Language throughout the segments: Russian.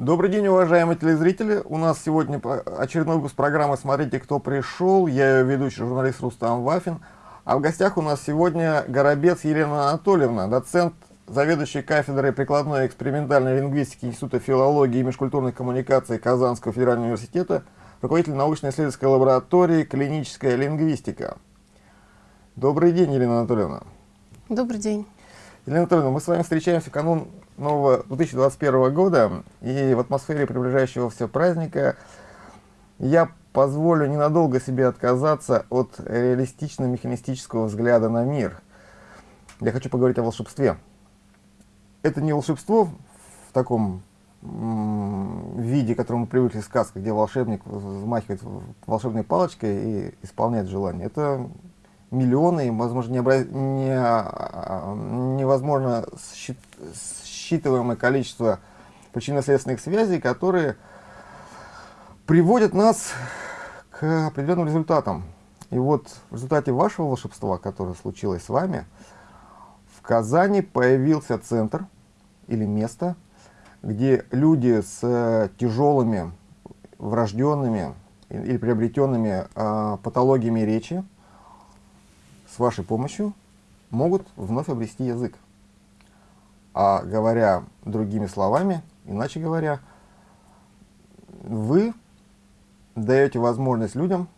Добрый день, уважаемые телезрители. У нас сегодня очередной выпуск программы «Смотрите, кто пришел». Я ее ведущий журналист Рустам Вафин. А в гостях у нас сегодня Горобец Елена Анатольевна, доцент, заведующий кафедрой прикладной и экспериментальной лингвистики Института филологии и межкультурных коммуникаций Казанского федерального университета, руководитель научно-исследовательской лаборатории «Клиническая лингвистика». Добрый день, Елена Анатольевна. Добрый день. Елена Анатольевна, мы с вами встречаемся в канун нового 2021 года, и в атмосфере приближающегося праздника я позволю ненадолго себе отказаться от реалистично-механистического взгляда на мир. Я хочу поговорить о волшебстве. Это не волшебство в таком виде, к которому мы привыкли в сказках, где волшебник взмахивает волшебной палочкой и исполняет желание. Это миллионы, возможно, необра... не... А, невозможно счит считываемое количество причинно-следственных связей, которые приводят нас к определенным результатам. И вот в результате вашего волшебства, которое случилось с вами, в Казани появился центр или место, где люди с тяжелыми, врожденными или приобретенными э, патологиями речи с вашей помощью могут вновь обрести язык. А говоря другими словами, иначе говоря, вы даете возможность людям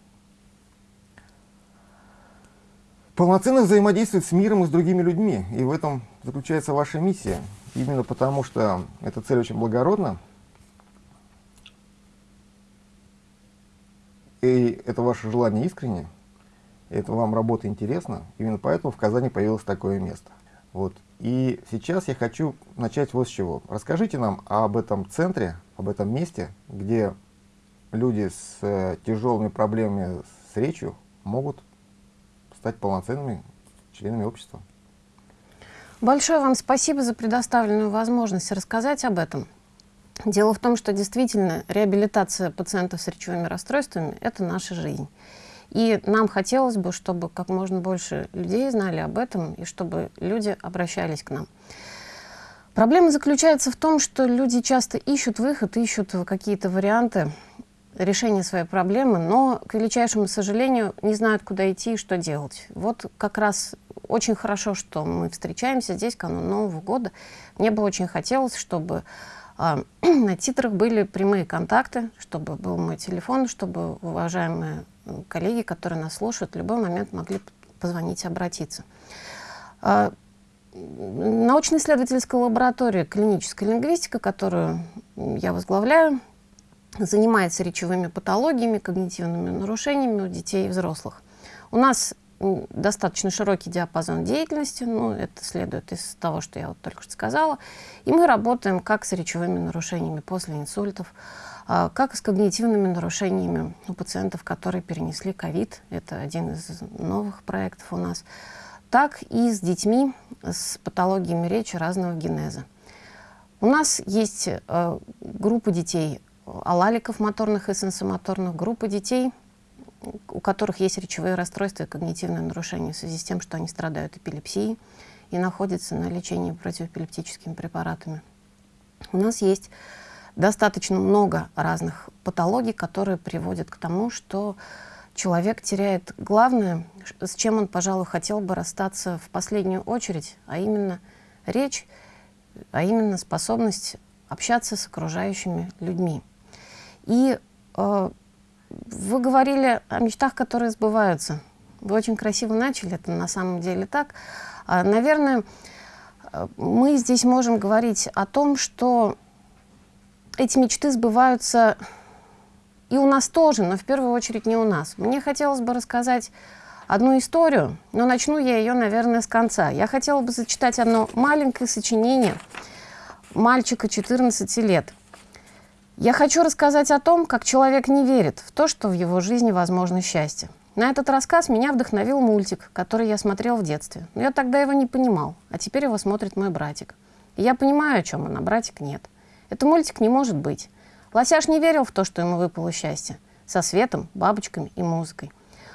полноценно взаимодействовать с миром и с другими людьми. И в этом заключается ваша миссия. Именно потому, что эта цель очень благородна, и это ваше желание искренне, это вам работа интересна, именно поэтому в Казани появилось такое место. Вот. И сейчас я хочу начать вот с чего. Расскажите нам об этом центре, об этом месте, где люди с э, тяжелыми проблемами с речью могут стать полноценными членами общества. Большое вам спасибо за предоставленную возможность рассказать об этом. Дело в том, что действительно реабилитация пациентов с речевыми расстройствами – это наша жизнь. И нам хотелось бы, чтобы как можно больше людей знали об этом, и чтобы люди обращались к нам. Проблема заключается в том, что люди часто ищут выход, ищут какие-то варианты решения своей проблемы, но, к величайшему сожалению, не знают, куда идти и что делать. Вот как раз очень хорошо, что мы встречаемся здесь, канун Нового года. Мне бы очень хотелось, чтобы э, на титрах были прямые контакты, чтобы был мой телефон, чтобы уважаемые коллеги, которые нас слушают, в любой момент могли позвонить и обратиться. А, научно-исследовательская лаборатория клиническая лингвистика, которую я возглавляю, занимается речевыми патологиями, когнитивными нарушениями у детей и взрослых. У нас достаточно широкий диапазон деятельности, ну, это следует из того, что я вот только что сказала. И мы работаем как с речевыми нарушениями после инсультов, как с когнитивными нарушениями у пациентов, которые перенесли ковид, это один из новых проектов у нас, так и с детьми с патологиями речи разного генеза. У нас есть э, группа детей алаликов моторных и сенсомоторных, группа детей, у которых есть речевые расстройства и когнитивные нарушения в связи с тем, что они страдают эпилепсией и находятся на лечении противоэпилептическими препаратами. У нас есть достаточно много разных патологий, которые приводят к тому, что человек теряет главное, с чем он, пожалуй, хотел бы расстаться в последнюю очередь, а именно речь, а именно способность общаться с окружающими людьми. И э, вы говорили о мечтах, которые сбываются. Вы очень красиво начали, это на самом деле так. А, наверное, э, мы здесь можем говорить о том, что эти мечты сбываются и у нас тоже, но в первую очередь не у нас. Мне хотелось бы рассказать одну историю, но начну я ее, наверное, с конца. Я хотела бы зачитать одно маленькое сочинение мальчика 14 лет. Я хочу рассказать о том, как человек не верит в то, что в его жизни возможно счастье. На этот рассказ меня вдохновил мультик, который я смотрел в детстве. Но я тогда его не понимал, а теперь его смотрит мой братик. И я понимаю, о чем он, а братик нет. Это мультик не может быть. Лосяш не верил в то, что ему выпало счастье. Со светом, бабочками и музыкой.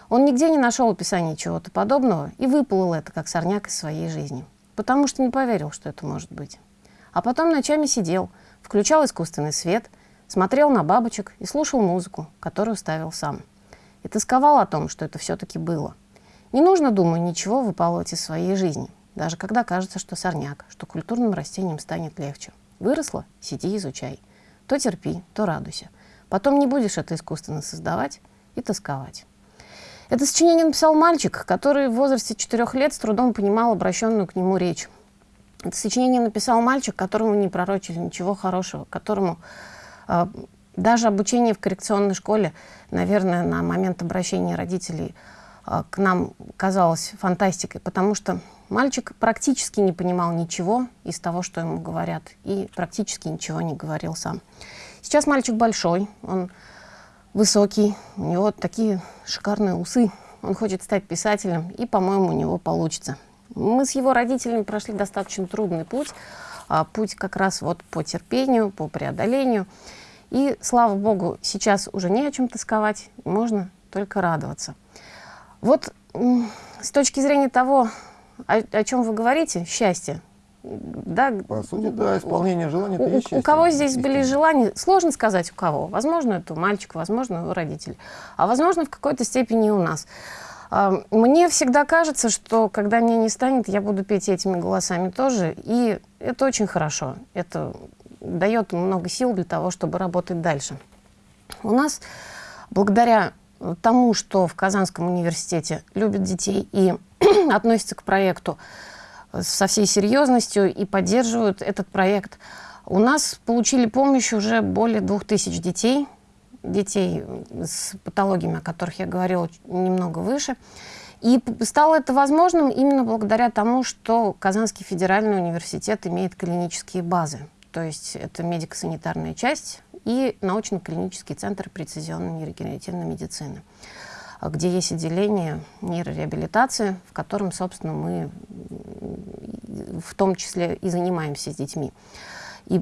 Он нигде не нашел описания чего-то подобного и выплыл это, как сорняк из своей жизни. Потому что не поверил, что это может быть. А потом ночами сидел, включал искусственный свет, смотрел на бабочек и слушал музыку, которую ставил сам. И тосковал о том, что это все-таки было. Не нужно, думаю, ничего выпалывать из своей жизни, даже когда кажется, что сорняк, что культурным растениям станет легче. Выросла – сиди изучай. То терпи, то радуйся. Потом не будешь это искусственно создавать и тосковать. Это сочинение написал мальчик, который в возрасте четырех лет с трудом понимал обращенную к нему речь. Это сочинение написал мальчик, которому не пророчили ничего хорошего, которому э, даже обучение в коррекционной школе, наверное, на момент обращения родителей к нам казалось фантастикой, потому что мальчик практически не понимал ничего из того, что ему говорят, и практически ничего не говорил сам. Сейчас мальчик большой, он высокий, у него такие шикарные усы, он хочет стать писателем, и, по-моему, у него получится. Мы с его родителями прошли достаточно трудный путь, а, путь как раз вот по терпению, по преодолению. И, слава богу, сейчас уже не о чем тосковать, можно только радоваться. Вот с точки зрения того, о, о чем вы говорите, счастье, да, По сути, да, исполнение желаний. У, у, у кого здесь были желания, сложно сказать у кого. Возможно, это у мальчика, возможно, у родителей. А возможно, в какой-то степени у нас. А, мне всегда кажется, что когда меня не станет, я буду петь этими голосами тоже. И это очень хорошо. Это дает много сил для того, чтобы работать дальше. У нас, благодаря тому, что в Казанском университете любят детей и относятся к проекту со всей серьезностью и поддерживают этот проект, у нас получили помощь уже более двух тысяч детей детей с патологиями, о которых я говорила немного выше. И стало это возможным именно благодаря тому, что Казанский федеральный университет имеет клинические базы. То есть это медико-санитарная часть и научно-клинический центр прецизионной нейрогенеративной медицины, где есть отделение нейрореабилитации, в котором, собственно, мы в том числе и занимаемся с детьми. И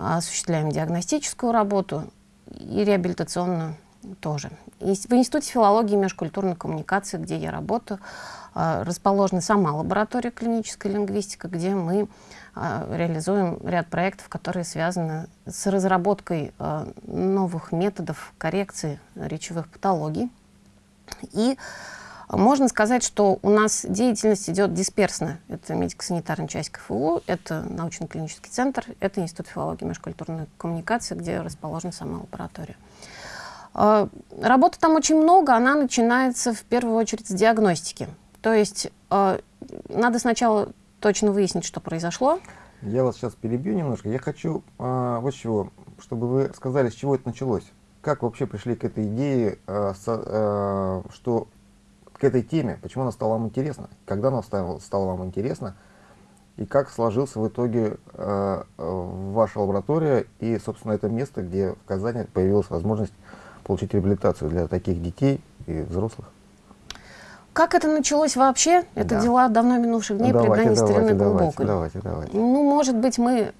осуществляем диагностическую работу, и реабилитационную тоже. И в Институте филологии и межкультурной коммуникации, где я работаю, а, расположена сама лаборатория клинической лингвистики, где мы реализуем ряд проектов, которые связаны с разработкой а, новых методов коррекции речевых патологий. И можно сказать, что у нас деятельность идет дисперсно. Это медико-санитарная часть КФУ, это научно-клинический центр, это Институт филологии и межкультурной коммуникации, где расположена сама лаборатория. А, работы там очень много, она начинается в первую очередь с диагностики. То есть а, надо сначала точно выяснить, что произошло. Я вас сейчас перебью немножко. Я хочу а, вот чего, чтобы вы сказали, с чего это началось. Как вообще пришли к этой идее, что к этой теме, почему она стала вам интересна, когда она стала, стала вам интересна, и как сложился в итоге э, ваша лаборатория и, собственно, это место, где в Казани появилась возможность получить реабилитацию для таких детей и взрослых. Как это началось вообще? Это да. дела давно минувших дней, давайте, предание старины глубокой. Давайте, давайте. Ну, может быть, мы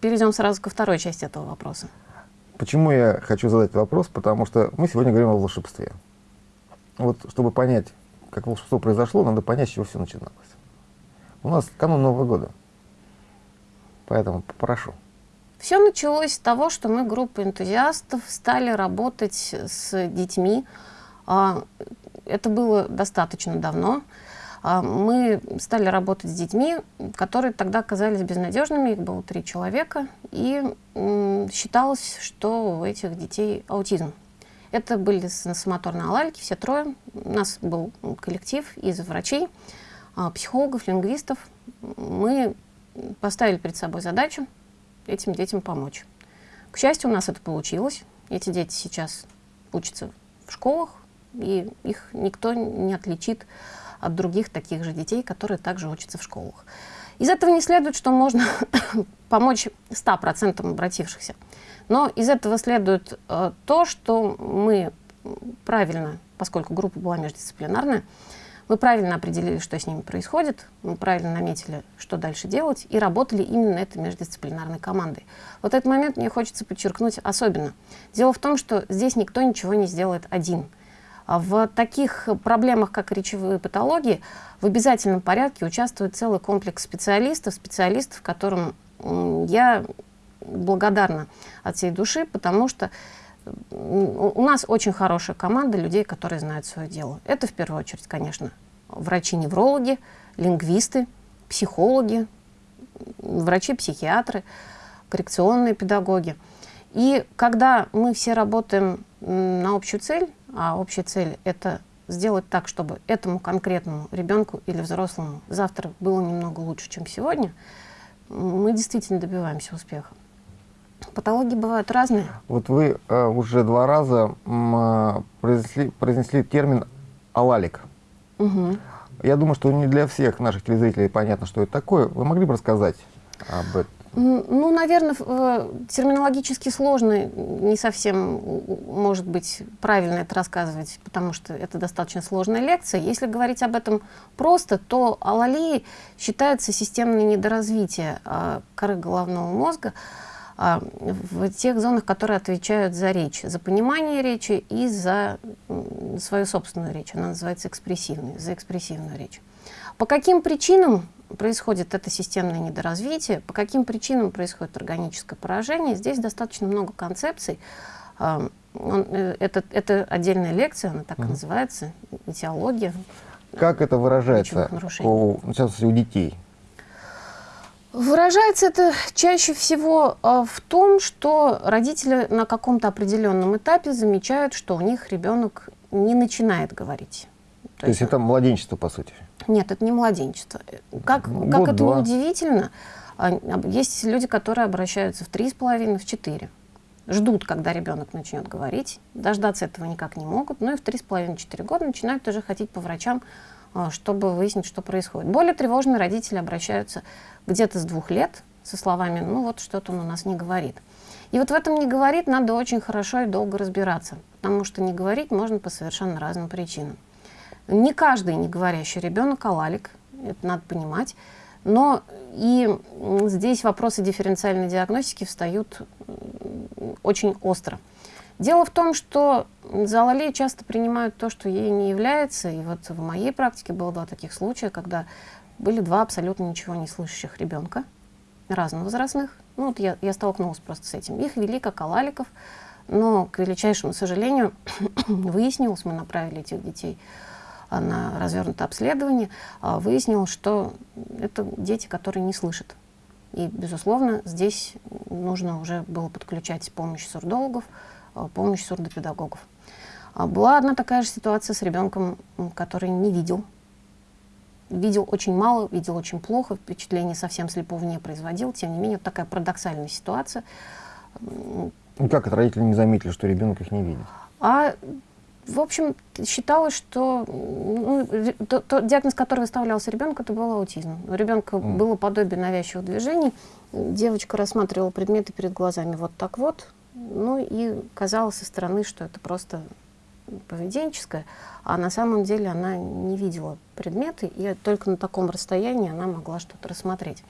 перейдем сразу ко второй части этого вопроса. Почему я хочу задать вопрос? Потому что мы сегодня говорим о волшебстве вот чтобы понять, как волшебство произошло, надо понять, с чего все начиналось. У нас канун Нового года, поэтому попрошу. Все началось с того, что мы, группа энтузиастов, стали работать с детьми. Это было достаточно давно. А, мы стали работать с детьми, которые тогда казались безнадежными, их было три человека, и считалось, что у этих детей аутизм. Это были сенсомоторные алалики, все трое. У нас был коллектив из врачей, а, психологов, лингвистов. Мы поставили перед собой задачу этим детям помочь. К счастью, у нас это получилось. Эти дети сейчас учатся в школах, и их никто не отличит от других таких же детей, которые также учатся в школах. Из этого не следует, что можно помочь 100% обратившихся. Но из этого следует э, то, что мы правильно, поскольку группа была междисциплинарная, мы правильно определили, что с ними происходит, мы правильно наметили, что дальше делать, и работали именно этой междисциплинарной командой. Вот этот момент мне хочется подчеркнуть особенно. Дело в том, что здесь никто ничего не сделает один. В таких проблемах, как речевые патологии, в обязательном порядке участвует целый комплекс специалистов, специалистов, которым я благодарна от всей души, потому что у нас очень хорошая команда людей, которые знают свое дело. Это в первую очередь, конечно, врачи-неврологи, лингвисты, психологи, врачи-психиатры, коррекционные педагоги. И когда мы все работаем на общую цель, а общая цель – это сделать так, чтобы этому конкретному ребенку или взрослому завтра было немного лучше, чем сегодня, мы действительно добиваемся успеха. Патологии бывают разные. Вот вы э, уже два раза э, произнесли, произнесли термин «алалик». Угу. Я думаю, что не для всех наших телезрителей понятно, что это такое. Вы могли бы рассказать об этом? Ну, наверное, э, терминологически сложно, не совсем, может быть, правильно это рассказывать, потому что это достаточно сложная лекция. Если говорить об этом просто, то алалии считается системное недоразвитие а, коры головного мозга а, в тех зонах, которые отвечают за речь, за понимание речи и за свою собственную речь. Она называется экспрессивной, за экспрессивную речь. По каким причинам происходит это системное недоразвитие, по каким причинам происходит органическое поражение. Здесь достаточно много концепций. Он, э, это, это отдельная лекция, она так и называется, этиология. Как это выражается у, сейчас у детей? Выражается это чаще всего э, в том, что родители на каком-то определенном этапе замечают, что у них ребенок не начинает говорить. То, То есть это младенчество, по сути? Нет, это не младенчество. Как, Год, как это два. удивительно, а, есть люди, которые обращаются в три с половиной, в четыре. Ждут, когда ребенок начнет говорить, дождаться этого никак не могут, но и в три с половиной-четыре года начинают тоже ходить по врачам, а, чтобы выяснить, что происходит. Более тревожные родители обращаются где-то с двух лет со словами «ну вот что-то он у нас не говорит». И вот в этом «не говорит» надо очень хорошо и долго разбираться, потому что не говорить можно по совершенно разным причинам. Не каждый не говорящий ребенок алалик, это надо понимать. Но и здесь вопросы дифференциальной диагностики встают очень остро. Дело в том, что за алалией часто принимают то, что ей не является. И вот в моей практике было два таких случая, когда были два абсолютно ничего не слышащих ребенка, разновозрастных. Ну, вот я, я столкнулась просто с этим. Их вели как алаликов, но, к величайшему сожалению, выяснилось, мы направили этих детей на развернутое обследование, а, выяснилось, что это дети, которые не слышат. И, безусловно, здесь нужно уже было подключать помощь сурдологов, а, помощь сурдопедагогов. А, была одна такая же ситуация с ребенком, который не видел. Видел очень мало, видел очень плохо, впечатление совсем слепого не производил. Тем не менее, вот такая парадоксальная ситуация. И как это родители не заметили, что ребенок их не видит? А в общем, считалось, что ну, то, то, диагноз, который выставлялся ребенку, это был аутизм. У ребенка mm. было подобие навязчивых движений. Девочка рассматривала предметы перед глазами вот так вот. Ну и казалось со стороны, что это просто поведенческое, а на самом деле она не видела предметы, и только на таком расстоянии она могла что-то рассмотреть.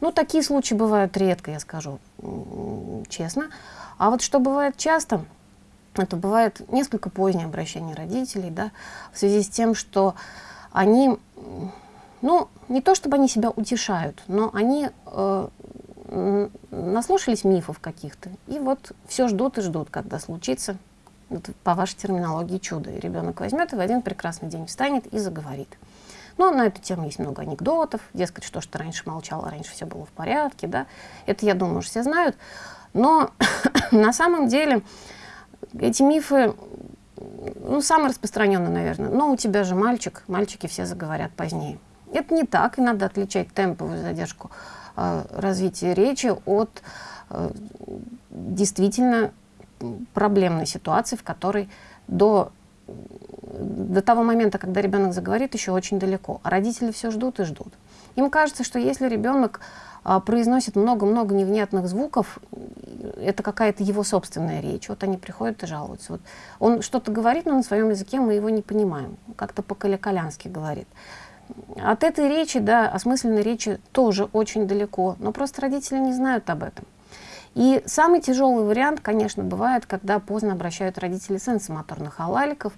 Ну, такие случаи бывают редко, я скажу честно. А вот что бывает часто – это бывает несколько позднее обращение родителей, да, в связи с тем, что они, ну, не то чтобы они себя утешают, но они э, наслушались мифов каких-то, и вот все ждут и ждут, когда случится, вот, по вашей терминологии, чудо. И ребенок возьмет и в один прекрасный день встанет и заговорит. Но на эту тему есть много анекдотов, дескать, что ты раньше молчал, а раньше все было в порядке, да. Это, я думаю, уже все знают. Но на самом деле эти мифы, ну, самые распространенные, наверное. Но у тебя же мальчик, мальчики все заговорят позднее. Это не так, и надо отличать темповую задержку э, развития речи от э, действительно проблемной ситуации, в которой до, до того момента, когда ребенок заговорит, еще очень далеко. А родители все ждут и ждут. Им кажется, что если ребенок а, произносит много-много невнятных звуков, это какая-то его собственная речь. Вот они приходят и жалуются. Вот он что-то говорит, но на своем языке мы его не понимаем. Как-то по-калякалянски говорит. От этой речи, да, осмысленной речи тоже очень далеко, но просто родители не знают об этом. И самый тяжелый вариант, конечно, бывает, когда поздно обращают родители сенсомоторных алаликов.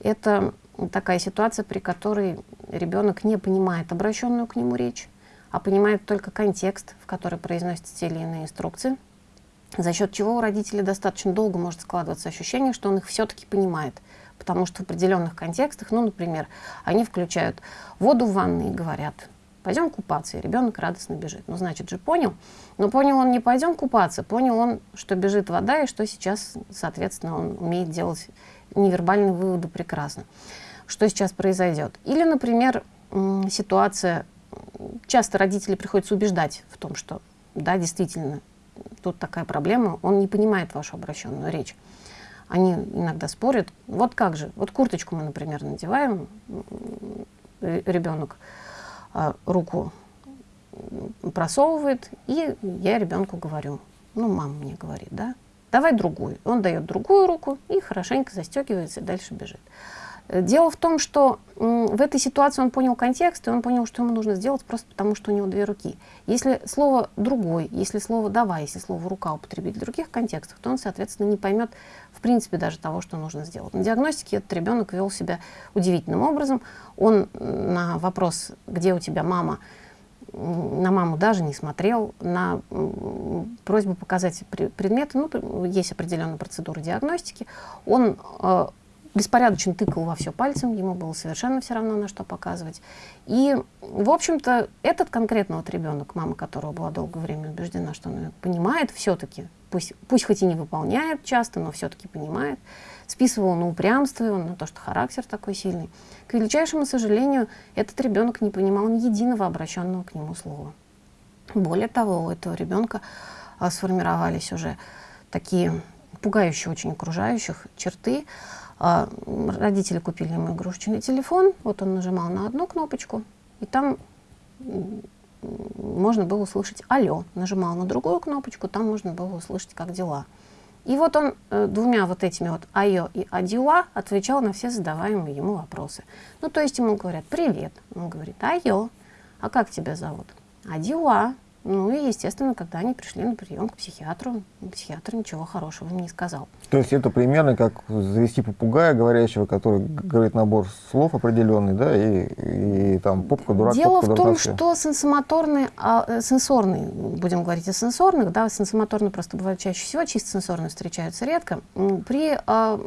Это такая ситуация, при которой ребенок не понимает обращенную к нему речь, а понимает только контекст, в который произносятся те или иные инструкции. за счет чего у родителей достаточно долго может складываться ощущение, что он их все-таки понимает. Потому что в определенных контекстах, ну, например, они включают воду в ванной и говорят, пойдем купаться, и ребенок радостно бежит. Ну, значит же, понял. Но понял он не пойдем купаться, понял он, что бежит вода, и что сейчас, соответственно, он умеет делать невербальные выводы прекрасно. Что сейчас произойдет? Или, например, ситуация, часто родители приходится убеждать в том, что да, действительно, тут такая проблема, он не понимает вашу обращенную речь. Они иногда спорят, вот как же, вот курточку мы, например, надеваем, ребенок а, руку просовывает, и я ребенку говорю, ну, мама мне говорит, да, давай другую. Он дает другую руку и хорошенько застегивается и дальше бежит. Э, дело в том, что в этой ситуации он понял контекст, и он понял, что ему нужно сделать просто потому, что у него две руки. Если слово «другой», если слово «давай», если слово «рука» употребить в других контекстах, то он, соответственно, не поймет в принципе даже того, что нужно сделать. На диагностике этот ребенок вел себя удивительным образом. Он на вопрос «где у тебя мама?» на маму даже не смотрел, на просьбу показать предметы, ну, есть определенная процедура диагностики, он э, беспорядочно тыкал во все пальцем, ему было совершенно все равно, на что показывать. И, в общем-то, этот конкретно вот ребенок, мама которого была долгое время убеждена, что он понимает все-таки, пусть, пусть хоть и не выполняет часто, но все-таки понимает, списывал на упрямство, он на то, что характер такой сильный. К величайшему сожалению, этот ребенок не понимал ни единого обращенного к нему слова. Более того, у этого ребенка а, сформировались уже такие пугающие очень окружающих черты, родители купили ему игрушечный телефон, вот он нажимал на одну кнопочку, и там можно было услышать «Алло». Нажимал на другую кнопочку, там можно было услышать «Как дела?». И вот он э, двумя вот этими вот «Айо» и «Адила» отвечал на все задаваемые ему вопросы. Ну, то есть ему говорят «Привет». Он говорит «Айо». «А как тебя зовут?» «Адила». Ну и, естественно, когда они пришли на прием к психиатру, психиатр ничего хорошего им не сказал. То есть это примерно как завести попугая говорящего, который говорит набор слов определенный, да, и, и там попка, дурак, Дело попка, в том, что сенсомоторный, а, э, сенсорный, будем говорить о сенсорных, да, сенсомоторный просто бывает чаще всего, чисто сенсорные встречаются редко. При, а,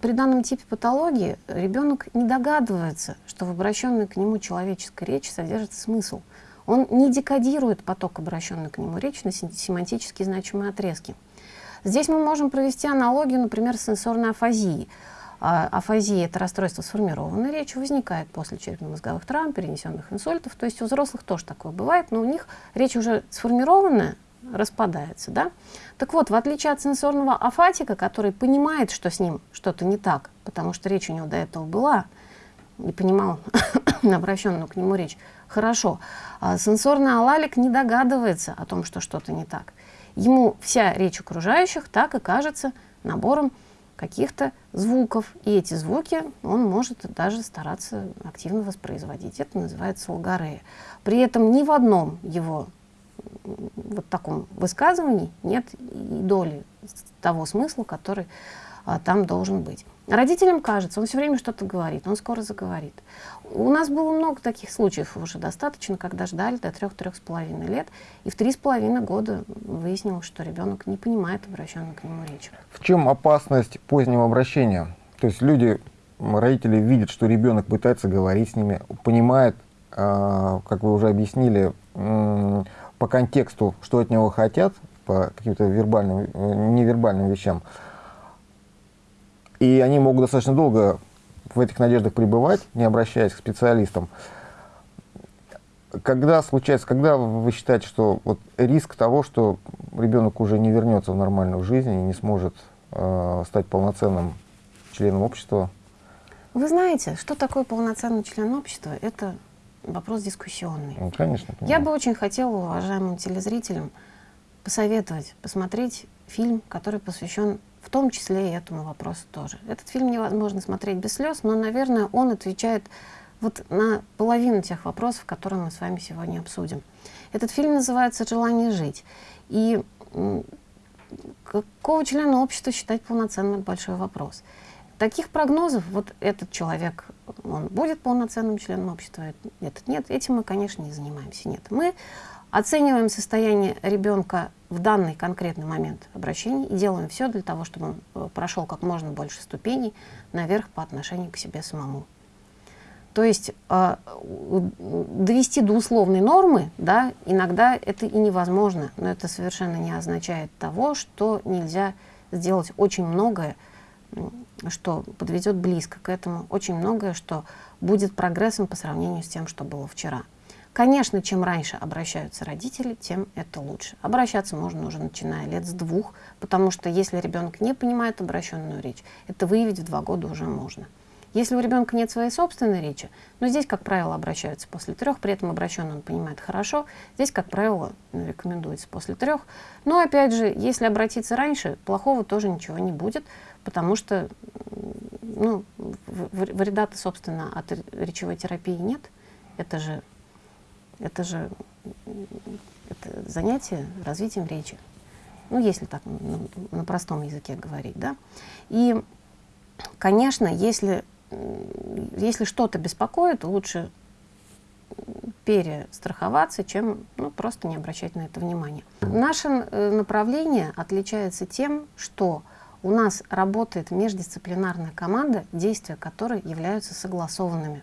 при данном типе патологии ребенок не догадывается, что в обращенной к нему человеческой речи содержится смысл – он не декодирует поток, обращенный к нему речь на семантически значимые отрезки. Здесь мы можем провести аналогию, например, с сенсорной афазией. А, афазия – это расстройство сформированной речи, возникает после черепно-мозговых травм, перенесенных инсультов. То есть у взрослых тоже такое бывает, но у них речь уже сформированная, распадается. Да? Так вот, в отличие от сенсорного афатика, который понимает, что с ним что-то не так, потому что речь у него до этого была, и понимал обращенную к нему речь, хорошо. А сенсорный алалик не догадывается о том, что что-то не так. Ему вся речь окружающих так и кажется набором каких-то звуков. И эти звуки он может даже стараться активно воспроизводить. Это называется логорея. При этом ни в одном его вот таком высказывании нет и доли того смысла, который а, там должен быть. Родителям кажется, он все время что-то говорит, он скоро заговорит. У нас было много таких случаев уже достаточно, когда ждали до трех-трех с половиной лет, и в три с половиной года выяснилось, что ребенок не понимает обращенную к нему речь. В чем опасность позднего обращения? То есть люди, родители видят, что ребенок пытается говорить с ними, понимает, э, как вы уже объяснили, по контексту, что от него хотят, по каким-то вербальным, э, невербальным вещам, и они могут достаточно долго в этих надеждах пребывать, не обращаясь к специалистам. Когда случается, когда вы считаете, что вот риск того, что ребенок уже не вернется в нормальную жизнь и не сможет э, стать полноценным членом общества? Вы знаете, что такое полноценный член общества? Это вопрос дискуссионный. Ну, конечно. Понимаю. Я бы очень хотела уважаемым телезрителям посоветовать посмотреть фильм, который посвящен в том числе и этому вопросу тоже. Этот фильм невозможно смотреть без слез, но, наверное, он отвечает вот на половину тех вопросов, которые мы с вами сегодня обсудим. Этот фильм называется «Желание жить». И какого члена общества считать полноценным – большой вопрос. Таких прогнозов, вот этот человек, он будет полноценным членом общества, этот нет. Этим мы, конечно, не занимаемся. Нет, мы оцениваем состояние ребенка в данный конкретный момент обращения и делаем все для того, чтобы он э, прошел как можно больше ступеней наверх по отношению к себе самому. То есть э, довести до условной нормы, да, иногда это и невозможно, но это совершенно не означает того, что нельзя сделать очень многое, что подведет близко к этому, очень многое, что будет прогрессом по сравнению с тем, что было вчера. Конечно, чем раньше обращаются родители, тем это лучше. Обращаться можно уже начиная лет с двух, потому что если ребенок не понимает обращенную речь, это выявить в два года уже можно. Если у ребенка нет своей собственной речи, но здесь, как правило, обращаются после трех, при этом обращенный он понимает хорошо, здесь, как правило, ну, рекомендуется после трех. Но, опять же, если обратиться раньше, плохого тоже ничего не будет, потому что ну, вреда-то, собственно, от речевой терапии нет. Это же, это же это занятие развитием речи. Ну, если так ну, на простом языке говорить, да. И, конечно, если если что-то беспокоит, лучше перестраховаться, чем ну, просто не обращать на это внимания. Наше э, направление отличается тем, что у нас работает междисциплинарная команда, действия которой являются согласованными.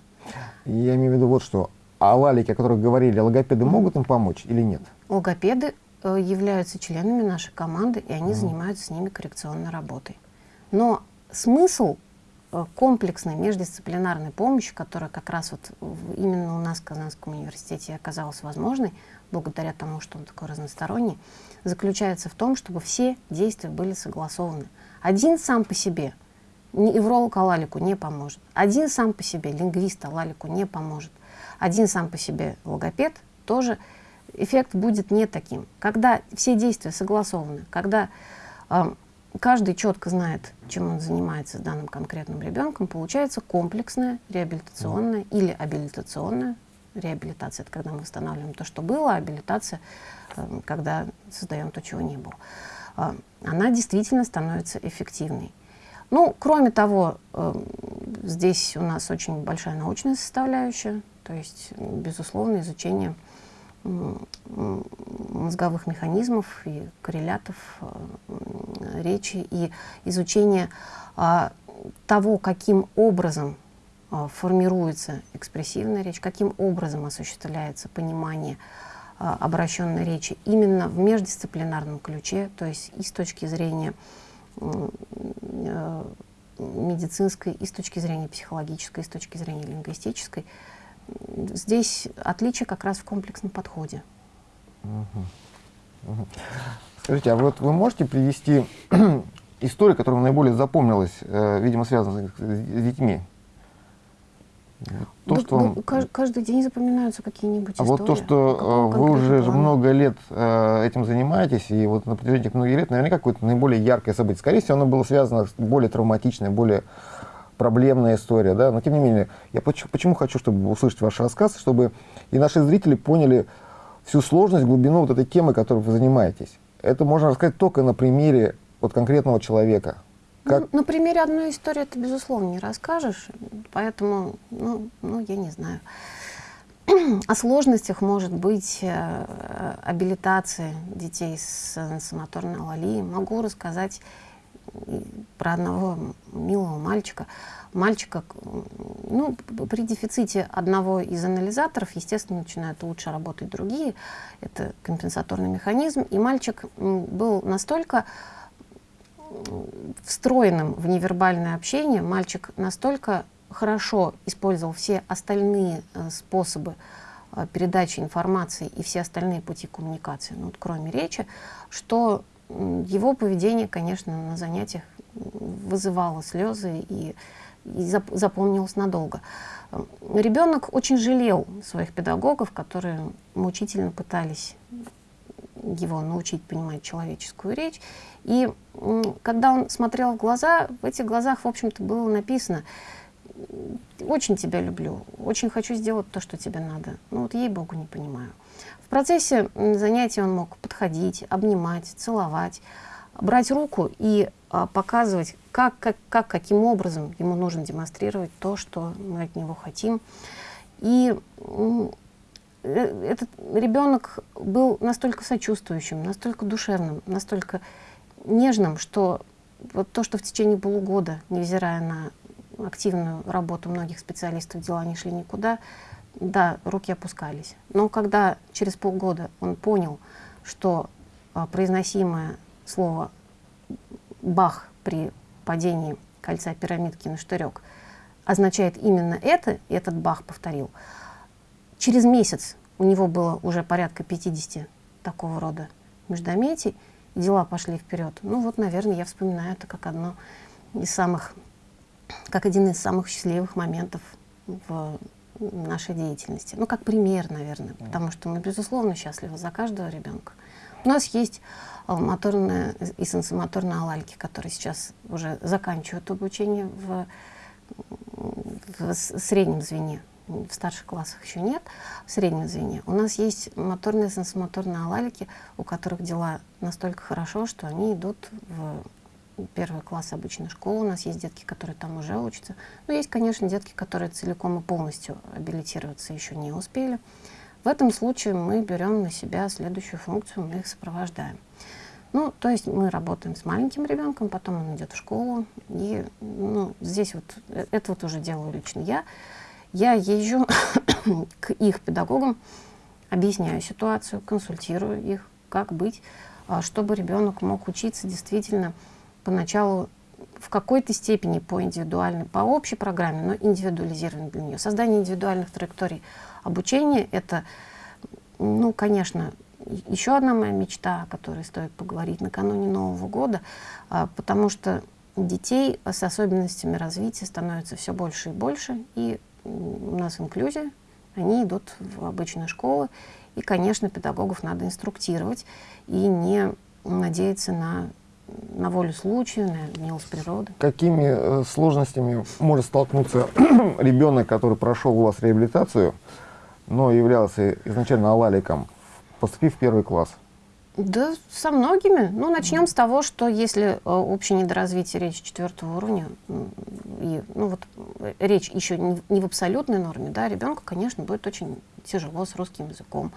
Я имею в виду вот что. А лалики, о которых говорили, логопеды могут им помочь или нет? Логопеды э, являются членами нашей команды, и они mm. занимаются с ними коррекционной работой. Но смысл Э, комплексной междисциплинарной помощи, которая как раз вот именно у нас в Казанском университете оказалась возможной, благодаря тому, что он такой разносторонний, заключается в том, чтобы все действия были согласованы. Один сам по себе невролог Алалику не поможет. Один сам по себе лингвист Алалику не поможет. Один сам по себе логопед тоже эффект будет не таким. Когда все действия согласованы, когда э, каждый четко знает, чем он занимается с данным конкретным ребенком, получается комплексная реабилитационная или абилитационная реабилитация. Это когда мы восстанавливаем то, что было, а абилитация, э, когда создаем то, чего не было. Э, она действительно становится эффективной. Ну, кроме того, э, здесь у нас очень большая научная составляющая, то есть, безусловно, изучение мозговых механизмов и коррелятов э, речи и изучение а, того, каким образом а, формируется экспрессивная речь, каким образом осуществляется понимание а, обращенной речи именно в междисциплинарном ключе, то есть и с точки зрения э, медицинской, и с точки зрения психологической, и с точки зрения лингвистической, здесь отличие как раз в комплексном подходе. Угу. Угу. Скажите, а вот вы можете привести историю, которая вам наиболее запомнилась, э, видимо, связанная с детьми? То, да, что вам... Каждый день запоминаются какие-нибудь а истории. А вот то, что э, вы уже плане? много лет э, этим занимаетесь, и вот на протяжении многих лет наверняка какое-то наиболее яркое событие. Скорее всего, оно было связано с более травматичной, более проблемная история, да, но тем не менее, я почему, почему хочу, чтобы услышать ваш рассказ, чтобы и наши зрители поняли всю сложность, глубину вот этой темы, которой вы занимаетесь. Это можно рассказать только на примере вот конкретного человека. Как... Ну, на примере одной истории ты, безусловно, не расскажешь, поэтому, ну, ну я не знаю. О сложностях может быть э, абилитации детей с сенсомоторной алалией. Могу рассказать про одного милого мальчика. Мальчика, ну, при дефиците одного из анализаторов, естественно, начинают лучше работать другие. Это компенсаторный механизм. И мальчик был настолько встроенным в невербальное общение, мальчик настолько хорошо использовал все остальные э, способы э, передачи информации и все остальные пути коммуникации, ну, вот, кроме речи, что его поведение, конечно, на занятиях вызывало слезы и, и запомнилось надолго. Ребенок очень жалел своих педагогов, которые мучительно пытались его научить понимать человеческую речь. И когда он смотрел в глаза, в этих глазах, в общем-то, было написано «Очень тебя люблю, очень хочу сделать то, что тебе надо, но вот ей-богу не понимаю» процессе занятий он мог подходить, обнимать, целовать, брать руку и а, показывать, как, как, как, каким образом ему нужно демонстрировать то, что мы от него хотим. И э, этот ребенок был настолько сочувствующим, настолько душевным, настолько нежным, что вот то, что в течение полугода, невзирая на активную работу многих специалистов, дела не шли никуда, да, руки опускались. Но когда через полгода он понял, что а, произносимое слово «бах» при падении кольца пирамидки на штырек означает именно это, и этот бах повторил. Через месяц у него было уже порядка 50 такого рода междометий, дела пошли вперед. Ну вот, наверное, я вспоминаю это как одно из самых, как один из самых счастливых моментов в нашей деятельности. Ну, как пример, наверное, потому что мы, безусловно, счастливы за каждого ребенка. У нас есть а, моторные и сенсомоторные алальки, которые сейчас уже заканчивают обучение в, в среднем звене. В старших классах еще нет, в среднем звене. У нас есть моторные и сенсомоторные алалики, у которых дела настолько хорошо, что они идут в первый класс обычной школы. У нас есть детки, которые там уже учатся. Но есть, конечно, детки, которые целиком и полностью абилитироваться еще не успели. В этом случае мы берем на себя следующую функцию, мы их сопровождаем. Ну, то есть мы работаем с маленьким ребенком, потом он идет в школу, и ну, здесь вот, э, это вот уже делаю лично я. Я езжу к их педагогам, объясняю ситуацию, консультирую их, как быть, а, чтобы ребенок мог учиться действительно поначалу в какой-то степени по индивидуальной, по общей программе, но индивидуализированной для нее. Создание индивидуальных траекторий обучения — это, ну, конечно, еще одна моя мечта, о которой стоит поговорить накануне Нового года, а, потому что детей с особенностями развития становится все больше и больше, и у нас инклюзия, они идут в обычные школы, и, конечно, педагогов надо инструктировать и не надеяться на, на волю случая, на милость природы. Какими э, сложностями может столкнуться ребенок, который прошел у вас реабилитацию, но являлся изначально алаликом, поступив в первый класс? Да, со многими. Ну, начнем с того, что если э, общее недоразвитие речи четвертого уровня, и, ну вот э, речь еще не, не в абсолютной норме, да, ребенку, конечно, будет очень тяжело с русским языком.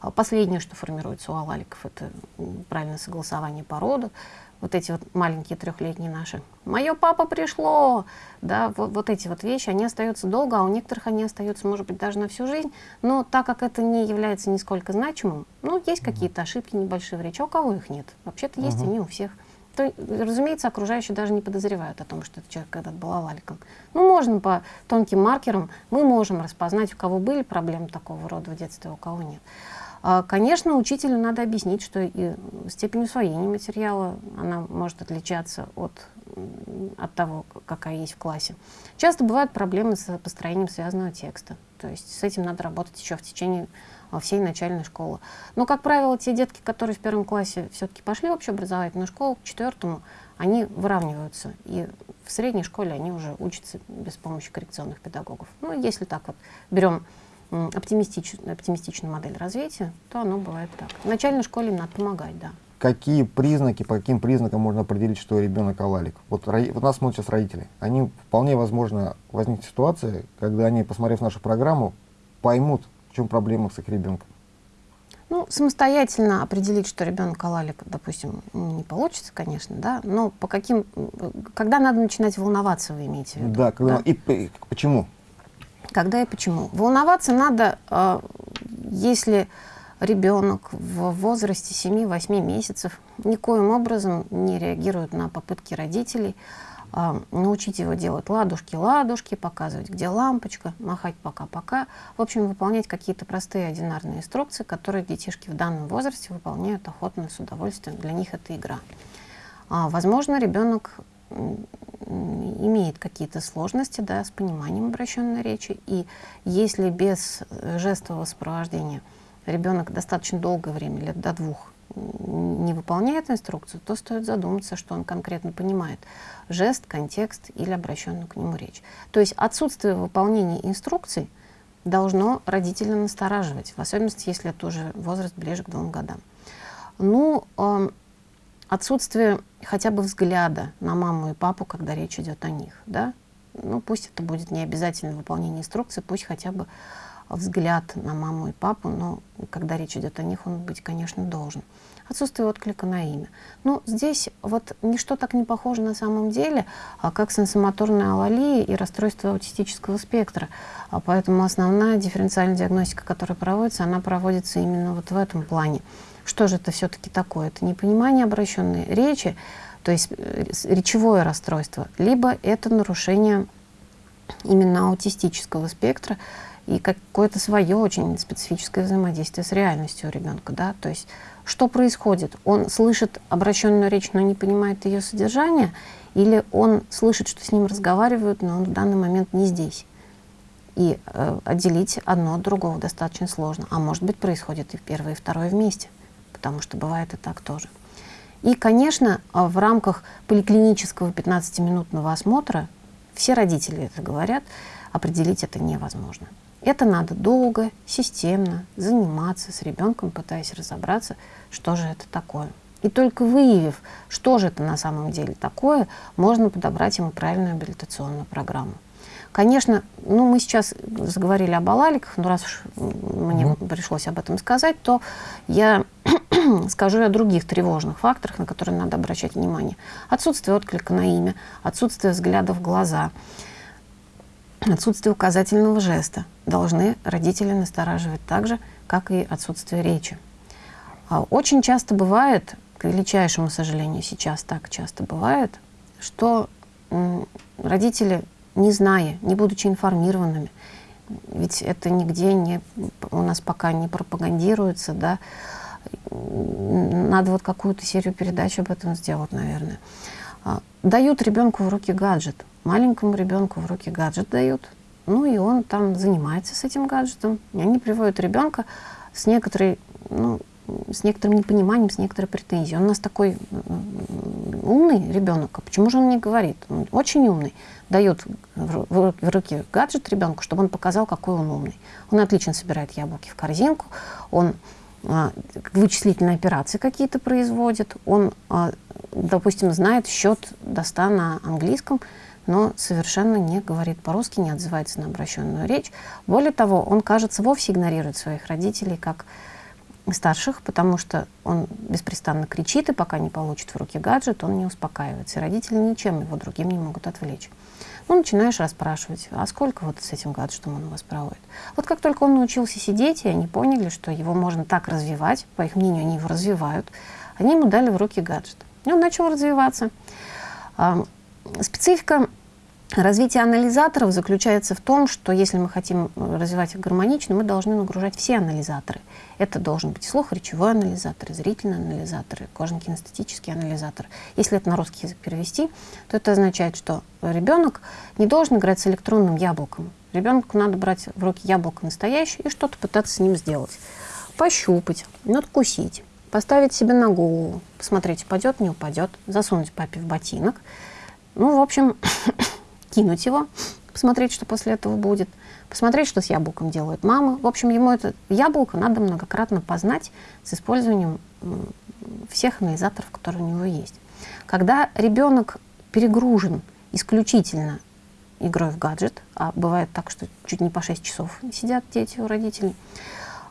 А последнее, что формируется у алаликов, это правильное согласование породы вот эти вот маленькие трехлетние наши. Мое папа пришло, да, вот, вот эти вот вещи, они остаются долго, а у некоторых они остаются, может быть, даже на всю жизнь. Но так как это не является нисколько значимым, ну, есть какие-то ошибки небольшие в речи, а у кого их нет? Вообще-то есть они у всех. То, разумеется, окружающие даже не подозревают о том, что этот человек когда-то был алаликом. Ну, можно по тонким маркерам, мы можем распознать, у кого были проблемы такого рода в детстве, а у кого нет. А, конечно, учителю надо объяснить, что и степень усвоения материала, она может отличаться от, от того, какая есть в классе. Часто бывают проблемы с построением связанного текста. То есть с этим надо работать еще в течение а, всей начальной школы. Но, как правило, те детки, которые в первом классе все-таки пошли в общеобразовательную школу, к четвертому, они выравниваются. И в средней школе они уже учатся без помощи коррекционных педагогов. Ну, если так вот берем оптимистичную, оптимистичную модель развития, то оно бывает так. В начальной школе надо помогать, да. Какие признаки, по каким признакам можно определить, что ребенок алалик? Вот, вот нас смотрят сейчас родители. Они вполне возможно возникнет ситуация, когда они, посмотрев нашу программу, поймут, в чем проблема с их ребенком. Ну, самостоятельно определить, что ребенок алалик, допустим, не получится, конечно, да, но по каким, когда надо начинать волноваться, вы имеете в виду? Да, когда, да? И, и почему? Когда и почему? Волноваться надо, э, если ребенок в возрасте 7-8 месяцев никоим образом не реагирует на попытки родителей э, научить его делать ладушки-ладушки, показывать, где лампочка, махать пока-пока. В общем, выполнять какие-то простые одинарные инструкции, которые детишки в данном возрасте выполняют охотно, с удовольствием. Для них это игра. А, возможно, ребенок имеет какие-то сложности да, с пониманием обращенной речи. И если без э, жестового сопровождения ребенок достаточно долгое время, лет до двух, не выполняет инструкцию, то стоит задуматься, что он конкретно понимает. Жест, контекст или обращенную к нему речь. То есть отсутствие выполнения инструкций должно родителя настораживать, в особенности, если это уже возраст ближе к двум годам. Ну, э, отсутствие хотя бы взгляда на маму и папу, когда речь идет о них, да, ну пусть это будет не обязательно выполнение инструкции, пусть хотя бы взгляд на маму и папу, но когда речь идет о них, он быть, конечно, должен. Отсутствие отклика на имя. Ну, здесь вот ничто так не похоже на самом деле, а как сенсомоторная алалия и расстройство аутистического спектра. А поэтому основная дифференциальная диагностика, которая проводится, она проводится именно вот в этом плане. Что же это все-таки такое? Это непонимание обращенной речи, то есть э, речевое расстройство, либо это нарушение именно аутистического спектра и какое-то свое очень специфическое взаимодействие с реальностью у ребенка. Да? То есть что происходит? Он слышит обращенную речь, но не понимает ее содержание, или он слышит, что с ним разговаривают, но он в данный момент не здесь. И э, отделить одно от другого достаточно сложно. А может быть, происходит и первое, и второе вместе, потому что бывает и так тоже. И, конечно, в рамках поликлинического 15-минутного осмотра все родители это говорят, определить это невозможно. Это надо долго, системно заниматься с ребенком, пытаясь разобраться, что же это такое. И только выявив, что же это на самом деле такое, можно подобрать ему правильную абилитационную программу. Конечно, ну, мы сейчас заговорили об алаликах, но раз уж мне mm. пришлось об этом сказать, то я скажу о других тревожных факторах, на которые надо обращать внимание. Отсутствие отклика на имя, отсутствие взгляда в глаза, отсутствие указательного жеста должны родители настораживать так же, как и отсутствие речи. А очень часто бывает, к величайшему сожалению, сейчас так часто бывает, что родители, не зная, не будучи информированными, ведь это нигде не, у нас пока не пропагандируется, да, надо вот какую-то серию передач об этом сделать, наверное. А, дают ребенку в руки гаджет, маленькому ребенку в руки гаджет дают, ну и он там занимается с этим гаджетом. И они приводят ребенка с некоторой, ну, с некоторым непониманием, с некоторой претензией. Он у нас такой умный ребенок, а почему же он не говорит? Он очень умный. Дает в руки гаджет ребенку, чтобы он показал, какой он умный. Он отлично собирает яблоки в корзинку, он вычислительные операции какие-то производит, он, а, допустим, знает счет до 100 на английском, но совершенно не говорит по-русски, не отзывается на обращенную речь. Более того, он, кажется, вовсе игнорирует своих родителей как старших, потому что он беспрестанно кричит, и пока не получит в руки гаджет, он не успокаивается. И родители ничем его другим не могут отвлечь. Ну, начинаешь расспрашивать, а сколько вот с этим гаджетом он у вас проводит? Вот как только он научился сидеть, и они поняли, что его можно так развивать, по их мнению, они его развивают, они ему дали в руки гаджет. И он начал развиваться. Специфика развития анализаторов заключается в том, что если мы хотим развивать их гармонично, мы должны нагружать все анализаторы. Это должен быть слух-речевой анализатор, зрительный анализатор, кожно-кинестетический анализатор. Если это на русский язык перевести, то это означает, что ребенок не должен играть с электронным яблоком. Ребенку надо брать в руки яблоко настоящее и что-то пытаться с ним сделать. Пощупать, надкусить, поставить себе на голову, посмотреть, упадет, не упадет, засунуть папе в ботинок – ну, в общем, кинуть его, посмотреть, что после этого будет, посмотреть, что с яблоком делает мама. В общем, ему это яблоко надо многократно познать с использованием всех анализаторов, которые у него есть. Когда ребенок перегружен исключительно игрой в гаджет, а бывает так, что чуть не по 6 часов сидят дети у родителей,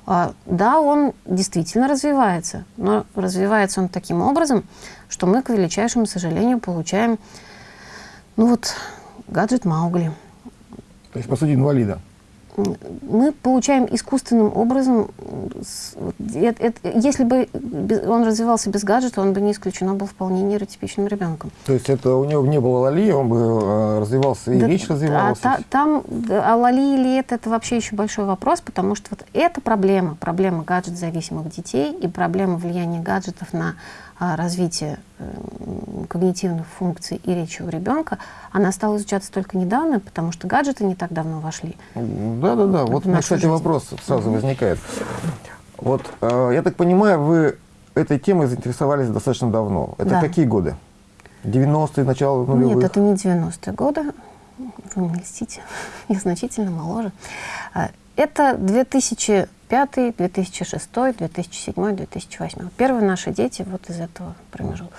а, да, он действительно развивается, но развивается он таким образом, что мы, к величайшему сожалению, получаем ну вот, гаджет Маугли. То есть, по сути, инвалида. Мы получаем искусственным образом, если бы он развивался без гаджета, он бы не исключено был вполне нейротипичным ребенком. То есть это у него не было лали, он бы э, развивался, и да, речь развивалась? А, та, там, а лали или это, это вообще еще большой вопрос, потому что вот эта проблема, проблема гаджет-зависимых детей и проблема влияния гаджетов на развития когнитивных функций и речи у ребенка, она стала изучаться только недавно, потому что гаджеты не так давно вошли. Да-да-да, вот, кстати, жизнь. вопрос сразу возникает. Вот, э, я так понимаю, вы этой темой заинтересовались достаточно давно. Это да. какие годы? 90-е, начало нулевых? Нет, это не 90-е годы. Вы не льстите, я значительно моложе. А, это 2000 2005, 2006, 2007, 2008. Первые наши дети вот из этого промежутка.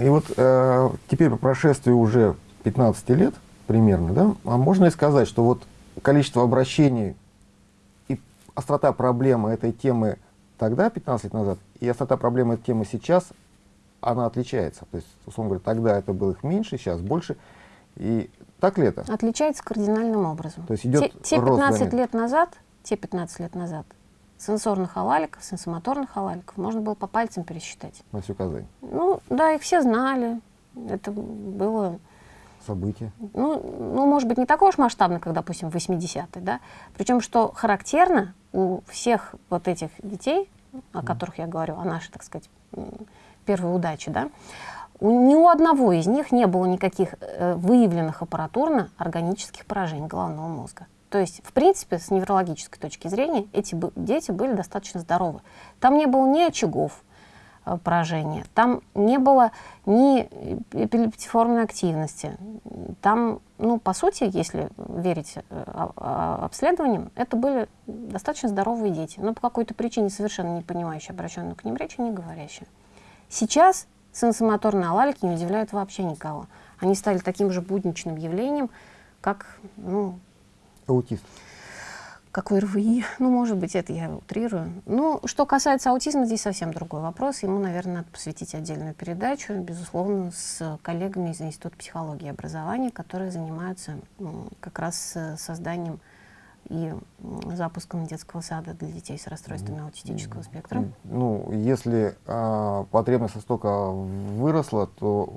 И вот э, теперь по прошествии уже 15 лет примерно, да, а можно ли сказать, что вот количество обращений острота проблемы этой темы тогда, 15 лет назад, и острота проблемы этой темы сейчас, она отличается. То есть, условно говоря, тогда это было их меньше, сейчас больше. И так ли это? Отличается кардинальным образом. То есть идет те, те рост 15 заметен. лет назад, те 15 лет назад, сенсорных алаликов, сенсомоторных алаликов можно было по пальцам пересчитать. На всю Казань. Ну, да, их все знали. Это было, События. ну, ну, может быть, не такое уж масштабно, как, допустим, в 80-е, да. Причем, что характерно, у всех вот этих детей, о которых я говорю, о нашей, так сказать, первой удаче, да, у, ни у одного из них не было никаких э, выявленных аппаратурно-органических поражений головного мозга. То есть, в принципе, с неврологической точки зрения, эти дети были достаточно здоровы. Там не было ни очагов э, поражения, там не было ни эпилептиформной активности. Там, ну, по сути, если верить э, обследованиям, это были достаточно здоровые дети, но по какой-то причине совершенно не понимающие обращенную к ним речи, не говорящие. Сейчас сенсомоторные алалики не удивляют вообще никого. Они стали таким же будничным явлением, как, ну, Аутист. какой РВИ. Ну, может быть, это я утрирую. Ну, что касается аутизма, здесь совсем другой вопрос. Ему, наверное, надо посвятить отдельную передачу, безусловно, с коллегами из Института психологии и образования, которые занимаются как раз э, созданием и запуском детского сада для детей с расстройствами аутистического спектра. Ну, если а, потребность настолько выросла, то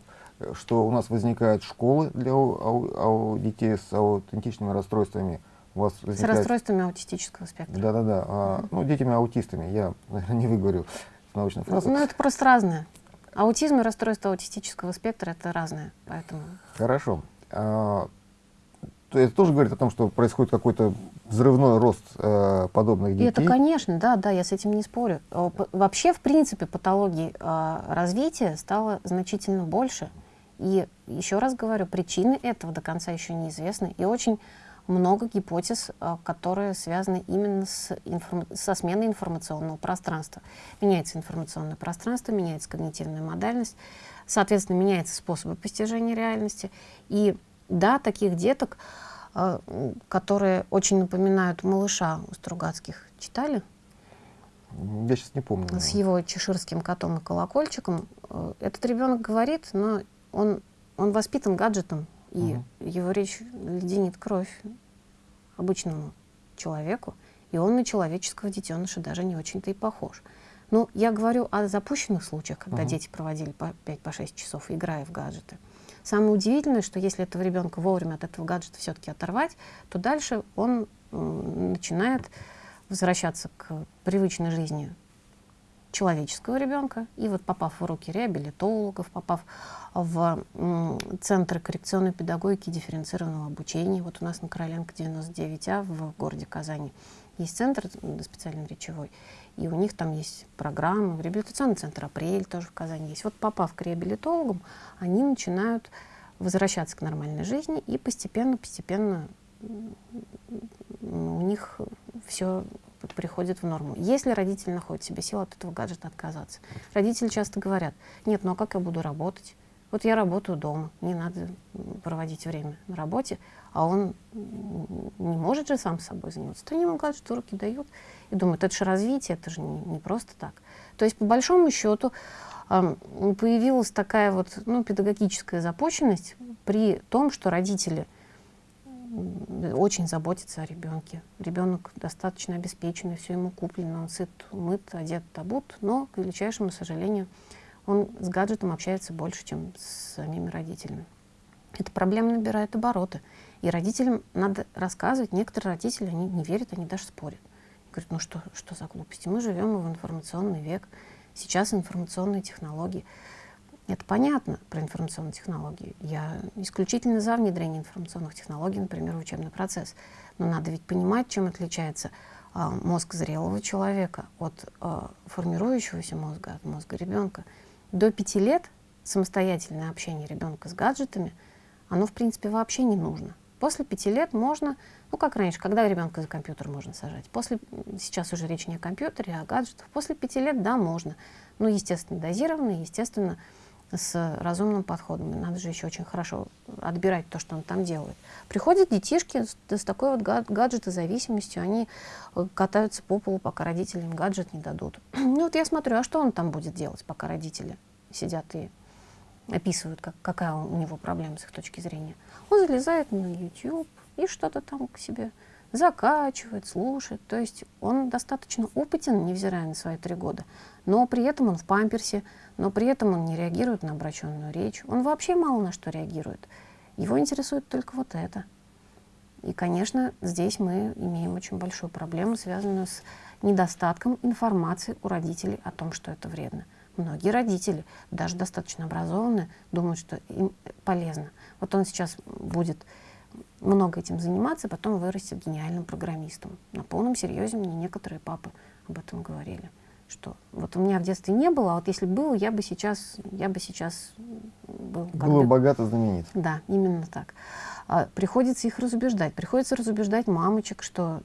что у нас возникают школы для ау- ау- ау- детей с аутентичными расстройствами, у вас С возникает... расстройствами аутистического спектра. Да-да-да, а, ну, детями-аутистами, я, наверное, не выговорю научную фразу. Ну, это просто разное. Аутизм и расстройство аутистического спектра — это разное, поэтому... Хорошо. А, то это тоже говорит о том, что происходит какой-то взрывной рост э, подобных И детей. это, конечно, да, да, я с этим не спорю. Вообще, в принципе, патологий э, развития стало значительно больше. И еще раз говорю, причины этого до конца еще неизвестны. И очень много гипотез, э, которые связаны именно с информ- со сменой информационного пространства. Меняется информационное пространство, меняется когнитивная модальность, соответственно, меняются способы постижения реальности. И да, таких деток, э, которые очень напоминают малыша у Стругацких, читали? Я сейчас не помню. С его чеширским котом и колокольчиком. Э, Этот ребенок говорит, но он, он воспитан гаджетом, и Мгм. его речь леденит кровь обычному человеку, и он на человеческого детеныша даже не очень-то и похож. Ну, я говорю о запущенных случаях, когда Мгм. дети проводили по 5-6 часов, играя в гаджеты. Самое удивительное, что если этого ребенка вовремя от этого гаджета все-таки оторвать, то дальше он начинает возвращаться к привычной жизни человеческого ребенка. И вот попав в руки реабилитологов, попав в центры коррекционной педагогики дифференцированного обучения, вот у нас на Короленко 99А в городе Казани есть центр специально речевой, и у них там есть программы, реабилитационный центр «Апрель» тоже в Казани есть. Вот попав к реабилитологам, они начинают возвращаться к нормальной жизни, и постепенно-постепенно у них все приходит в норму. Если родитель находит себе силы от этого гаджета отказаться. Родители часто говорят, нет, ну а как я буду работать? Вот я работаю дома, не надо проводить время на работе, а он не может же сам собой заниматься. То ему гаджет в руки дают и думают, это же развитие, это же не, не просто так. То есть, по большому счету, появилась такая вот ну, педагогическая запущенность при том, что родители очень заботятся о ребенке. Ребенок достаточно обеспеченный, все ему куплено, он сыт, умыт, одет, обут, но, к величайшему сожалению, он с гаджетом общается больше, чем с самими родителями. Эта проблема набирает обороты. И родителям надо рассказывать. Некоторые родители, они не верят, они даже спорят. Говорят, ну что, что за глупости? Мы живем в информационный век. Сейчас информационные технологии. Это понятно про информационные технологии. Я исключительно за внедрение информационных технологий, например, в учебный процесс. Но надо ведь понимать, чем отличается а, мозг зрелого человека от а, формирующегося мозга, от мозга ребенка. До пяти лет самостоятельное общение ребенка с гаджетами, оно, в принципе, вообще не нужно. После пяти лет можно, ну, как раньше, когда ребенка за компьютер можно сажать. После, сейчас уже речь не о компьютере, а о гаджетах. После пяти лет, да, можно. Ну, естественно, дозированно, естественно, с разумным подходом. Надо же еще очень хорошо отбирать то, что он там делает. Приходят детишки с, с такой вот гаджетозависимостью, они э, катаются по полу, пока родители им гаджет не дадут. Ну вот я смотрю, а что он там будет делать, пока родители сидят и описывают, как, какая у него проблема с их точки зрения. Он залезает на YouTube и что-то там к себе закачивает, слушает. То есть он достаточно опытен, невзирая на свои три года, но при этом он в памперсе, но при этом он не реагирует на обращенную речь. Он вообще мало на что реагирует. Его интересует только вот это. И, конечно, здесь мы имеем очень большую проблему, связанную с недостатком информации у родителей о том, что это вредно. Многие родители, даже достаточно образованные, думают, что им полезно. Вот он сейчас будет много этим заниматься, потом вырастет гениальным программистом. На полном серьезе мне некоторые папы об этом говорили. Что вот у меня в детстве не было, а вот если было, я бы сейчас, я бы сейчас был... Было богато знаменит. Да, именно так. А, приходится их разубеждать. Приходится разубеждать мамочек, что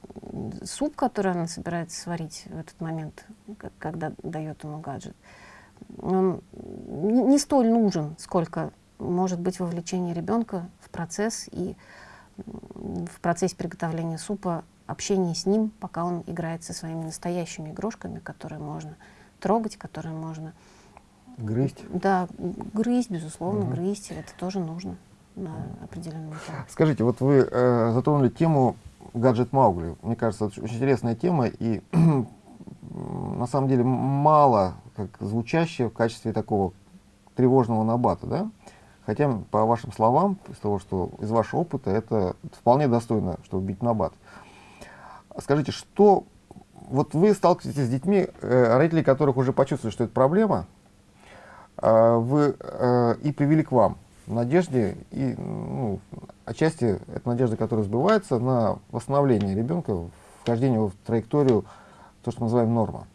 суп, который она собирается сварить в этот момент, когда дает ему гаджет, он не столь нужен, сколько может быть вовлечение ребенка в процесс и в процессе приготовления супа общение с ним, пока он играет со своими настоящими игрушками, которые можно трогать, которые можно... Грызть? Да, грызть, безусловно, угу. грызть, это тоже нужно на определенном этапе. Скажите, вот вы э, затронули тему гаджет Маугли. Мне кажется, это очень интересная тема, и на самом деле мало как звучащая в качестве такого тревожного набата, да? Хотя, по вашим словам, из того, что из вашего опыта, это вполне достойно, чтобы бить набат. Скажите, что вот вы сталкиваетесь с детьми, э, родители которых уже почувствовали, что это проблема, э, вы э, и привели к вам в надежде, и ну, отчасти это надежда, которая сбывается на восстановление ребенка, вхождение в траекторию, то, что мы называем норма.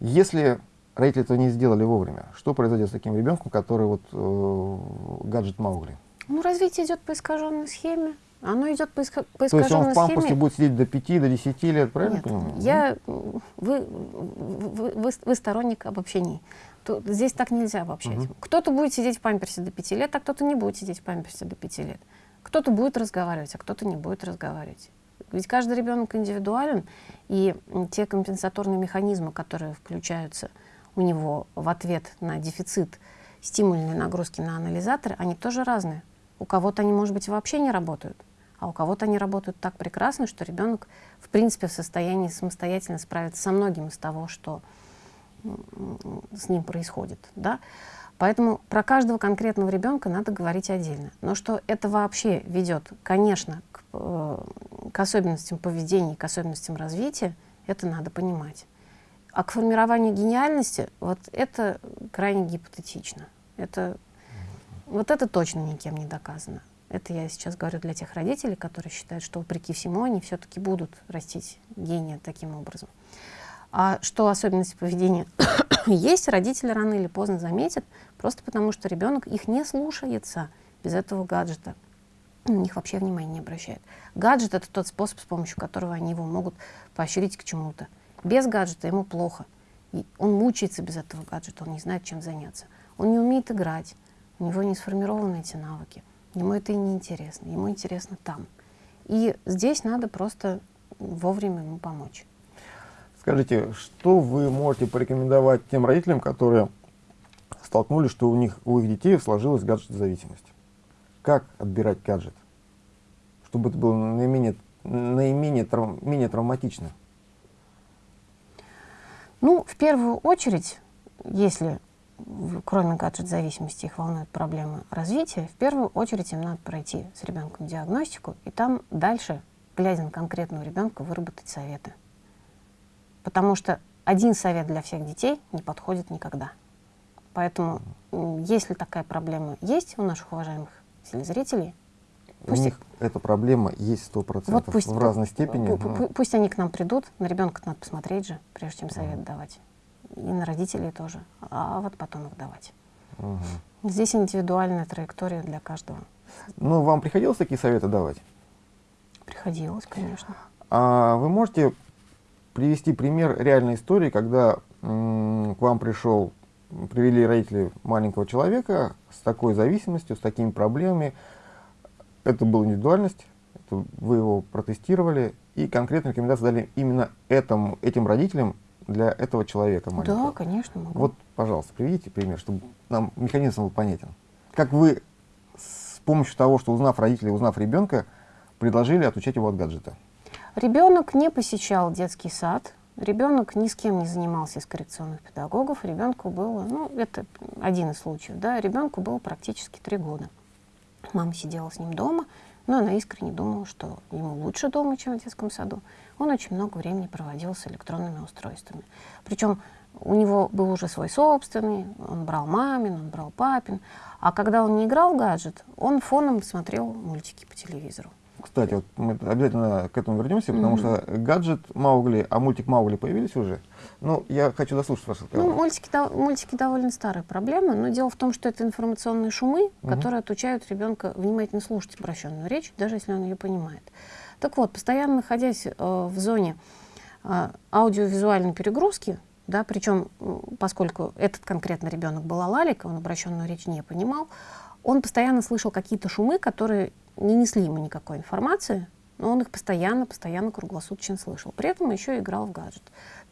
Если родители этого не сделали вовремя, что произойдет с таким ребенком, который вот э, гаджет Маугли? Ну, развитие идет по искаженной схеме. Оно идет по, иск... по То есть он в пампусе будет сидеть до 5, до 10 лет, правильно Нет, понимаю? Я, вы, вы, вы, вы сторонник обобщений. То, здесь так нельзя обобщать. Угу. Кто-то будет сидеть в памперсе до 5 лет, а кто-то не будет сидеть в памперсе до 5 лет. Кто-то будет разговаривать, а кто-то не будет разговаривать. Ведь каждый ребенок индивидуален, и те компенсаторные механизмы, которые включаются у него в ответ на дефицит стимульной нагрузки на анализаторы, они тоже разные. У кого-то они, может быть, вообще не работают, а у кого-то они работают так прекрасно, что ребенок, в принципе, в состоянии самостоятельно справиться со многим из того, что с ним происходит. Да? Поэтому про каждого конкретного ребенка надо говорить отдельно. Но что это вообще ведет, конечно, к, э, к особенностям поведения, к особенностям развития, это надо понимать. А к формированию гениальности, вот это крайне гипотетично. Это вот это точно никем не доказано. Это я сейчас говорю для тех родителей, которые считают, что вопреки всему они все-таки будут растить гения таким образом. А что особенности поведения есть, родители рано или поздно заметят, просто потому что ребенок их не слушается без этого гаджета. На них вообще внимания не обращает. Гаджет — это тот способ, с помощью которого они его могут поощрить к чему-то. Без гаджета ему плохо. И он мучается без этого гаджета, он не знает, чем заняться. Он не умеет играть, у него не сформированы эти навыки. Ему это и не интересно, ему интересно там. И здесь надо просто вовремя ему помочь. Скажите, что вы можете порекомендовать тем родителям, которые столкнулись, что у них у их детей сложилась гаджет-зависимость? Как отбирать гаджет, чтобы это было наименее, наименее трав, менее травматично? Ну, в первую очередь, если кроме гаджет-зависимости, их волнуют проблемы развития, в первую очередь им надо пройти с ребенком диагностику и там дальше, глядя на конкретного ребенка, выработать советы. Потому что один совет для всех детей не подходит никогда. Поэтому, если такая проблема есть у наших уважаемых телезрителей, Пусть у них эта проблема есть сто процентов вот в разной степени. Пусть, пусть они к нам придут, на ребенка надо посмотреть же, прежде чем совет mm. давать и на родителей тоже, а вот потом их давать. Угу. Здесь индивидуальная траектория для каждого. Ну, вам приходилось такие советы давать? Приходилось, конечно. А вы можете привести пример реальной истории, когда к вам пришел привели родители маленького человека с такой зависимостью, с такими проблемами. Это была индивидуальность, это вы его протестировали, и конкретные рекомендации дали именно этому, этим родителям для этого человека маленького. Да, конечно, могу. Вот, пожалуйста, приведите пример, чтобы нам механизм был понятен. Как вы с помощью того, что узнав родителей, узнав ребенка, предложили отучать его от гаджета? Ребенок не посещал детский сад, ребенок ни с кем не занимался из коррекционных педагогов, ребенку было, ну, это один из случаев, да, ребенку было практически три года. Мама сидела с ним дома, но она искренне думала, что ему лучше дома, чем в детском саду. Он очень много времени проводил с электронными устройствами. Причем у него был уже свой собственный, он брал мамин, он брал папин. А когда он не играл в гаджет, он фоном смотрел мультики по телевизору. Кстати, вот мы обязательно к этому вернемся, потому что гаджет Маугли, а мультик Маугли появились уже. Ну, я хочу дослушать ваш разговор. Ну, мультики, до- мультики довольно старая проблема, но дело в том, что это информационные шумы, которые отучают ребенка внимательно слушать обращенную речь, даже если он ее понимает. Так вот, постоянно находясь э, в зоне э, аудиовизуальной перегрузки, да, причем, поскольку этот конкретно ребенок был алалик, он обращенную речь не понимал, он постоянно слышал какие-то шумы, которые не несли ему никакой информации, но он их постоянно, постоянно круглосуточно слышал. При этом еще играл в гаджет.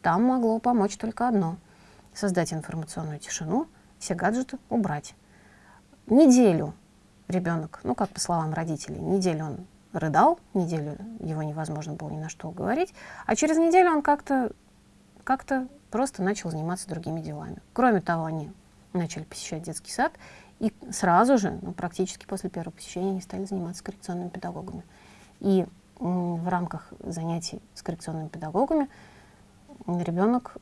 Там могло помочь только одно — создать информационную тишину, все гаджеты убрать. Неделю ребенок, ну как по словам родителей, неделю он рыдал, неделю его невозможно было ни на что уговорить, а через неделю он как-то как-то просто начал заниматься другими делами. Кроме того, они начали посещать детский сад, и сразу же, ну, практически после первого посещения, они стали заниматься коррекционными педагогами. И в рамках занятий с коррекционными педагогами ребенок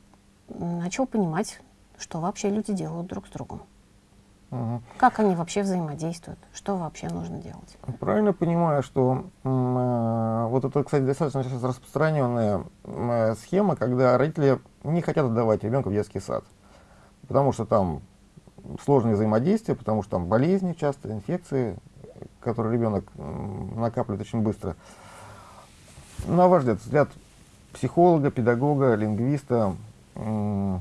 начал понимать, что вообще люди делают друг с другом. Мгм. Как они вообще взаимодействуют, что вообще нужно делать. Правильно понимаю, что э, вот это, кстати, достаточно сейчас распространенная э, схема, когда родители не хотят отдавать ребенка в детский сад, потому что там сложное взаимодействие, потому что там болезни часто, инфекции, которые ребенок накапливает очень быстро. На ваш взгляд, взгляд психолога, педагога, лингвиста, м,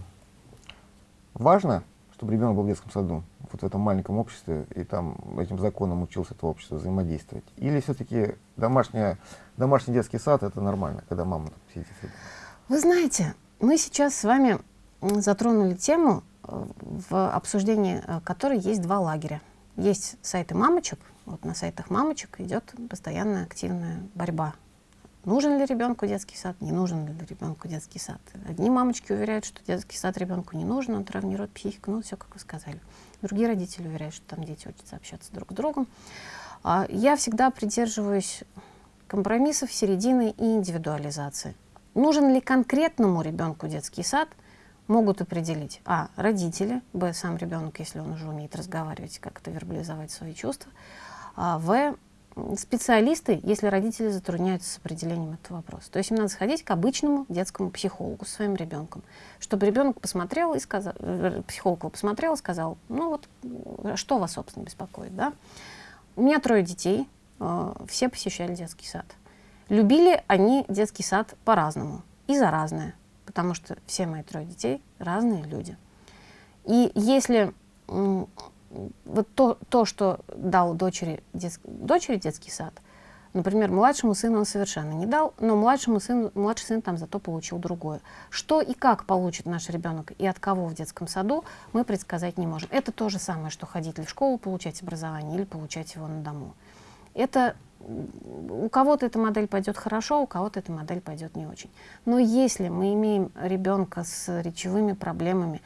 важно, чтобы ребенок был в детском саду, вот в этом маленьком обществе, и там этим законом учился это общество взаимодействовать? Или все-таки домашний детский сад это нормально, когда мама там сидит? Вы знаете, мы сейчас с вами затронули тему, э, в обсуждении э, которой есть два лагеря. Есть сайты мамочек, вот на сайтах мамочек идет постоянная активная борьба. Нужен ли ребенку детский сад, не нужен ли ребенку детский сад. Одни мамочки уверяют, что детский сад ребенку не нужен, он травмирует психику, ну все, как вы сказали. Другие родители уверяют, что там дети учатся общаться друг с другом. А Я всегда придерживаюсь компромиссов, середины и индивидуализации. Нужен ли конкретному ребенку детский сад, могут определить а. родители, б. сам ребенок, если он уже умеет разговаривать, как-то вербализовать свои чувства, а, в. Специалисты, если родители затрудняются с определением этого вопроса. То есть им надо сходить к обычному детскому психологу со своим ребенком, чтобы ребенок посмотрел и сказал, э, психолог его посмотрел и сказал, ну вот, что вас, собственно, беспокоит, да? У меня трое детей, э, все посещали детский сад. Любили они детский сад по-разному и за разное, потому что все мои трое детей разные люди. И если вот то, то, что дал дочери, детс- дочери детский сад, например, младшему сыну он совершенно не дал, но младшему сыну, младший сын там зато получил другое. Что и как получит наш ребенок и от кого в детском саду, мы предсказать не можем. Это то же самое, что ходить ли в школу, получать образование или получать его на дому. Это у кого-то эта модель пойдет хорошо, у кого-то эта модель пойдет не очень. Но если мы имеем ребенка с речевыми проблемами,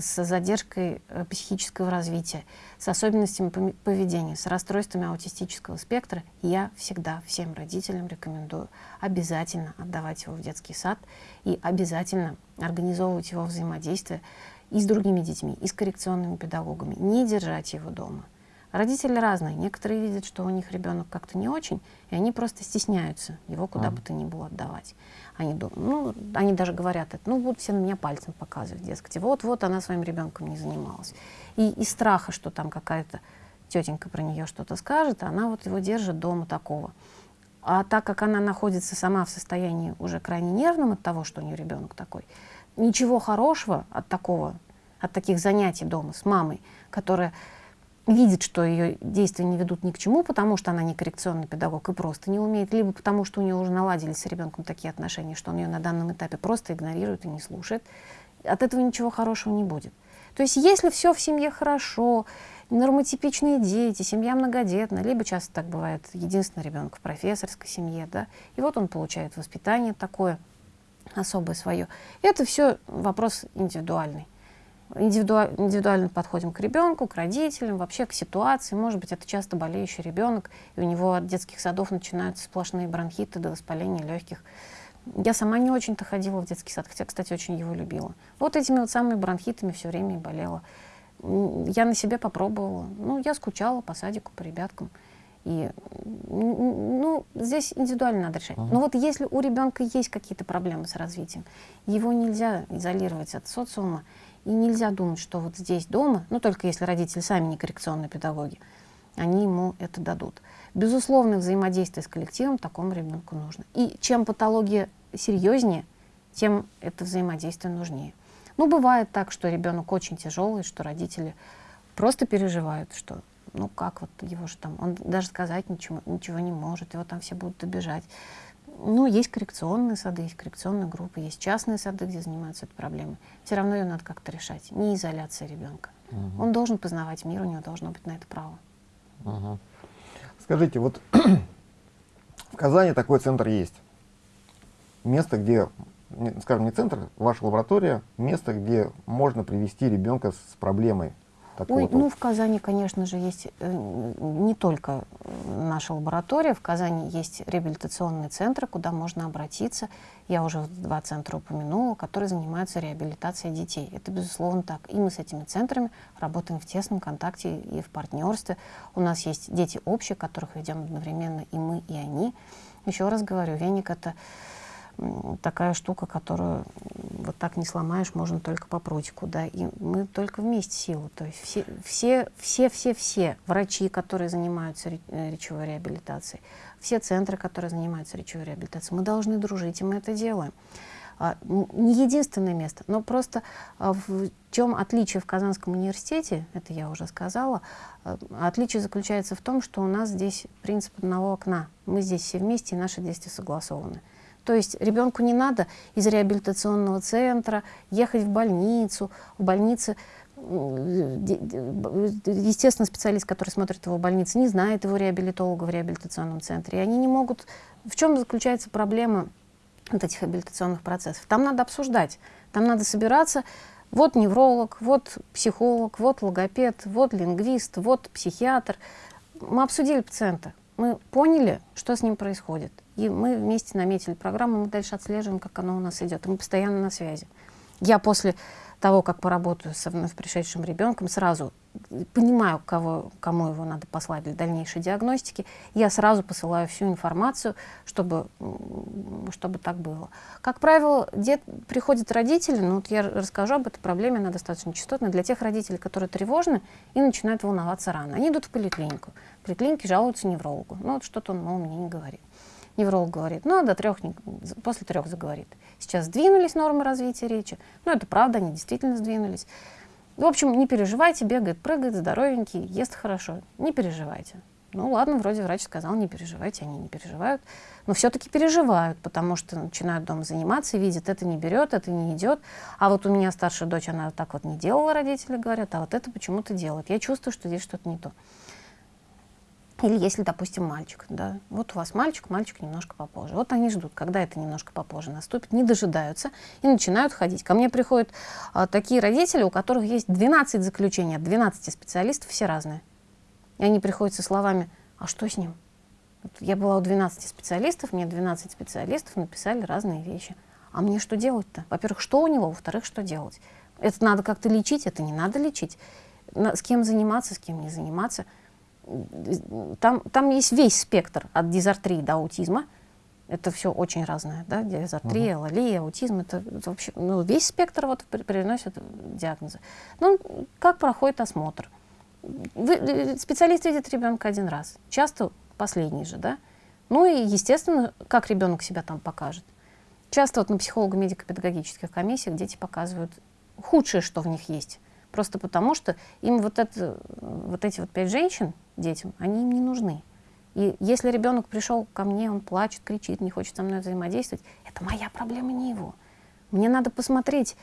с задержкой э, психического развития, с особенностями поведения, с расстройствами аутистического спектра, я всегда всем родителям рекомендую обязательно отдавать его в детский сад и обязательно организовывать его взаимодействие и с другими детьми, и с коррекционными педагогами, не держать его дома. Родители разные. Некоторые видят, что у них ребенок как-то не очень, и они просто стесняются его куда бы то ни было отдавать. Они, ну, они даже говорят, это, ну будут все на меня пальцем показывать, дескать, вот-вот она своим ребенком не занималась. И из страха, что там какая-то тетенька про нее что-то скажет, она вот его держит дома такого. А так как она находится сама в состоянии уже крайне нервном от того, что у нее ребенок такой, ничего хорошего от такого от таких занятий дома с мамой, которая видит, что ее действия не ведут ни к чему, потому что она не коррекционный педагог и просто не умеет, либо потому что у нее уже наладились с ребенком такие отношения, что он ее на данном этапе просто игнорирует и не слушает, от этого ничего хорошего не будет. То есть если все в семье хорошо, нормотипичные дети, семья многодетная, либо часто так бывает, единственный ребенок в профессорской семье, да, и вот он получает воспитание такое особое свое. Это все вопрос индивидуальный индивидуаль, индивидуально подходим к ребенку, к родителям, вообще к ситуации. Может быть, это часто болеющий ребенок, и у него от детских садов начинаются сплошные бронхиты до воспаления легких. Я сама не очень-то ходила в детский сад, хотя, кстати, очень его любила. Вот этими вот самыми бронхитами все время и болела. Я на себе попробовала. Ну, я скучала по садику, по ребяткам. И, ну, здесь индивидуально надо решать. Но вот если у ребенка есть какие-то проблемы с развитием, его нельзя изолировать от социума, и нельзя думать, что вот здесь дома, ну только если родители сами не коррекционные педагоги, они ему это дадут. Безусловно, взаимодействие с коллективом такому ребенку нужно. И чем патология серьезнее, тем это взаимодействие нужнее. Ну, бывает так, что ребенок очень тяжелый, что родители просто переживают, что ну как вот его же там, он даже сказать ничего, ничего не может, его там все будут обижать. Ну, есть коррекционные сады, есть коррекционные группы, есть частные сады, где занимаются этой проблемой. Все равно ее надо как-то решать. Не изоляция ребенка. Угу. Он должен познавать мир, у него должно быть на это право. Угу. Скажите, вот в Казани такой центр есть. Место, где, скажем, не центр, ваша лаборатория, место, где можно привести ребенка с проблемой Ой, вот. ну в Казани, конечно же, есть э, не только наша лаборатория, в Казани есть реабилитационные центры, куда можно обратиться. Я уже два центра упомянула, которые занимаются реабилитацией детей. Это, безусловно, так. И мы с этими центрами работаем в тесном контакте и в партнерстве. У нас есть дети общие, которых ведем одновременно и мы, и они. Еще раз говорю, веник — это такая штука, которую вот так не сломаешь, можно только по прутику, да, и мы только вместе силу, то есть все, все, все, все, все врачи, которые занимаются э, речевой реабилитацией, все центры, которые занимаются речевой реабилитацией, мы должны дружить, и мы это делаем. А, не единственное место, но просто а, в чем отличие в Казанском университете, это я уже сказала, а, отличие заключается в том, что у нас здесь принцип одного окна. Мы здесь все вместе, и наши действия согласованы. То есть ребенку не надо из реабилитационного центра ехать в больницу. В больнице, естественно, специалист, который смотрит его в больнице, не знает его реабилитолога в реабилитационном центре. И они не могут... В чем заключается проблема вот этих реабилитационных процессов? Там надо обсуждать, там надо собираться. Вот невролог, вот психолог, вот логопед, вот лингвист, вот психиатр. Мы обсудили пациента, мы поняли, что с ним происходит. И мы вместе наметили программу, мы дальше отслеживаем, как оно у нас идет. И мы постоянно на связи. Я после того, как поработаю с вновь пришедшим ребенком, сразу понимаю, кого, кому его надо послать для дальнейшей диагностики, я сразу посылаю всю информацию, чтобы, чтобы так было. Как правило, дет, приходят родители, ну вот я расскажу об этой проблеме, она достаточно частотная, для тех родителей, которые тревожны и начинают волноваться рано. Они идут в поликлинику, в поликлинике жалуются неврологу, ну вот что-то он, мол, мне не говорит. Невролог говорит, ну, до трех, после трех заговорит. Сейчас сдвинулись нормы развития речи. Ну, это правда, они действительно сдвинулись. В общем, не переживайте, бегает, прыгает, здоровенький, ест хорошо. Не переживайте. Ну ладно, вроде врач сказал, не переживайте, они не переживают. Но все-таки переживают, потому что начинают дома заниматься, видят, это не берет, это не идет. А вот у меня старшая дочь, она так вот не делала, родители говорят, а вот это почему-то делает. Я чувствую, что здесь что-то не то. Или если, допустим, мальчик, да, вот у вас мальчик, мальчик немножко попозже. Вот они ждут, когда это немножко попозже наступит, не дожидаются и начинают ходить. Ко мне приходят а, такие родители, у которых есть 12 заключений от 12 специалистов, все разные. И они приходят со словами, а что с ним? Вот я была у 12 специалистов, мне 12 специалистов написали разные вещи. А мне что делать-то? Во-первых, что у него? Во-вторых, что делать? Это надо как-то лечить, это не надо лечить. С кем заниматься, с кем не заниматься – там, там есть весь спектр от дизартрии до аутизма. Это все очень разное, да, дизартрия, -huh. лалия, аутизм, это, это вообще, ну, весь спектр вот приносит диагнозы. Ну, как проходит осмотр? Вы, э, специалист видит ребенка один раз, часто последний же, да? Ну и, естественно, как ребенок себя там покажет. Часто вот на психолого-медико-педагогических комиссиях дети показывают худшее, что в них есть – Просто потому, что им вот, это, вот эти вот пять женщин, детям, они им не нужны. И если ребенок пришел ко мне, он плачет, кричит, не хочет со мной взаимодействовать, это моя проблема, не его. Мне надо посмотреть,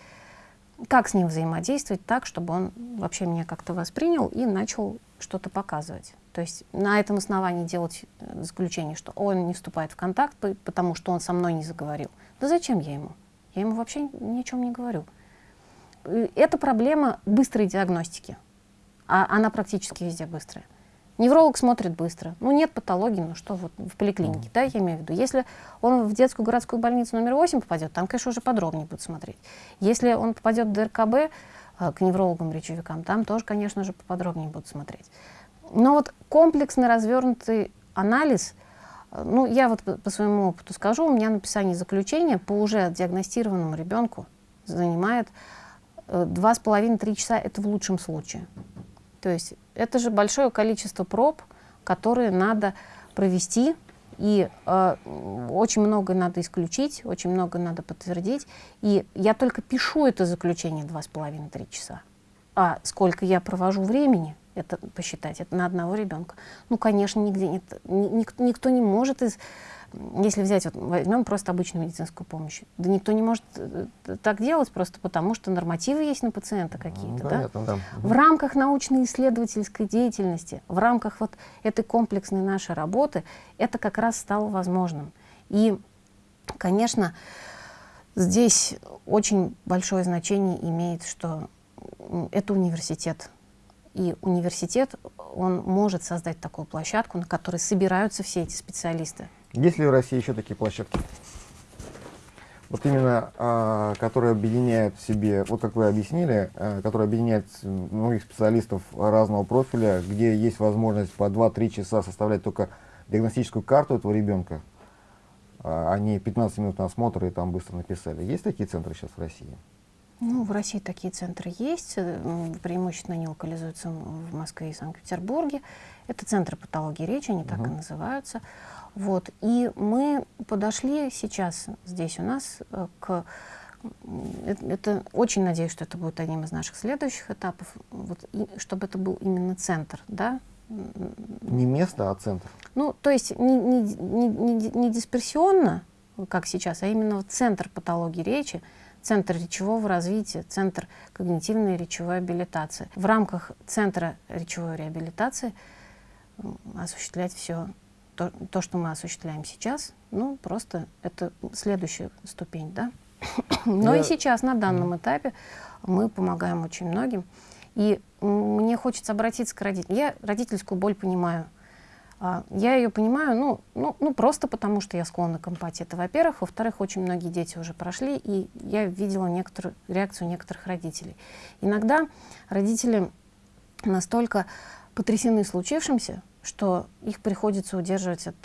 как с ним взаимодействовать так, чтобы он вообще меня как-то воспринял и начал что-то показывать. То есть на этом основании делать э, заключение, что он не вступает в контакт, потому что он со мной не заговорил. Да зачем я ему? Я ему вообще ни о чем не говорю. Это проблема быстрой диагностики. А она практически везде быстрая. Невролог смотрит быстро. Ну, нет патологии, ну что вот в поликлинике, да, я имею в виду. Если он в детскую городскую больницу номер 8 попадет, там, конечно, уже подробнее будут смотреть. Если он попадет в ДРКБ э, к неврологам-речевикам, там тоже, конечно же, поподробнее будут смотреть. Но вот комплексный развернутый анализ, э, ну, я вот по, своему опыту скажу, у меня написание заключения по уже диагностированному ребенку занимает э, два с половиной-три часа, это в лучшем случае. То есть это же большое количество проб, которые надо провести, и э, очень много надо исключить, очень много надо подтвердить. И я только пишу это заключение два с половиной-три часа. А сколько я провожу времени, это посчитать, это на одного ребенка. Ну, конечно, нигде нет, никто, никто не может из если взять, вот, возьмем просто обычную медицинскую помощь, да никто не может э, так делать просто потому, что нормативы есть на пациента какие-то. Ну, да? да. В рамках научно-исследовательской деятельности, в рамках вот этой комплексной нашей работы, это как раз стало возможным. И, конечно, здесь очень большое значение имеет, что это университет. И университет, он может создать такую площадку, на которой собираются все эти специалисты. Есть ли в России еще такие площадки? Вот именно, а, которые объединяют в себе, вот как вы объяснили, а, которые объединяют многих специалистов разного профиля, где есть возможность по 2-3 часа составлять только диагностическую карту этого ребенка, а, не 15 минут на осмотр и там быстро написали. Есть такие центры сейчас в России? Ну, в России такие центры есть, э, преимущественно они локализуются в Москве и Санкт-Петербурге. Это центры патологии речи, они так и называются. Вот. И мы подошли сейчас здесь у нас э, к... Это, это очень надеюсь, что это будет одним из наших следующих этапов, вот, и, чтобы это был именно центр, да, не место, а центр. Ну, то есть не, не, не, не, дисперсионно, как сейчас, а именно центр патологии речи, центр речевого развития, центр когнитивной речевой абилитации. В рамках центра речевой реабилитации осуществлять все то, то, что мы осуществляем сейчас, ну, просто это следующая ступень, да. Но Я... и сейчас, на данном этапе, мы помогаем очень многим. И мне хочется обратиться к родителям. Я родительскую боль понимаю. А, я ее понимаю, ну, ну, ну, просто потому, что я склонна к эмпатии. Это, во-первых. Во-вторых, очень многие дети уже прошли, и я видела некоторую реакцию некоторых родителей. Иногда родители настолько потрясены случившимся, что их приходится удерживать от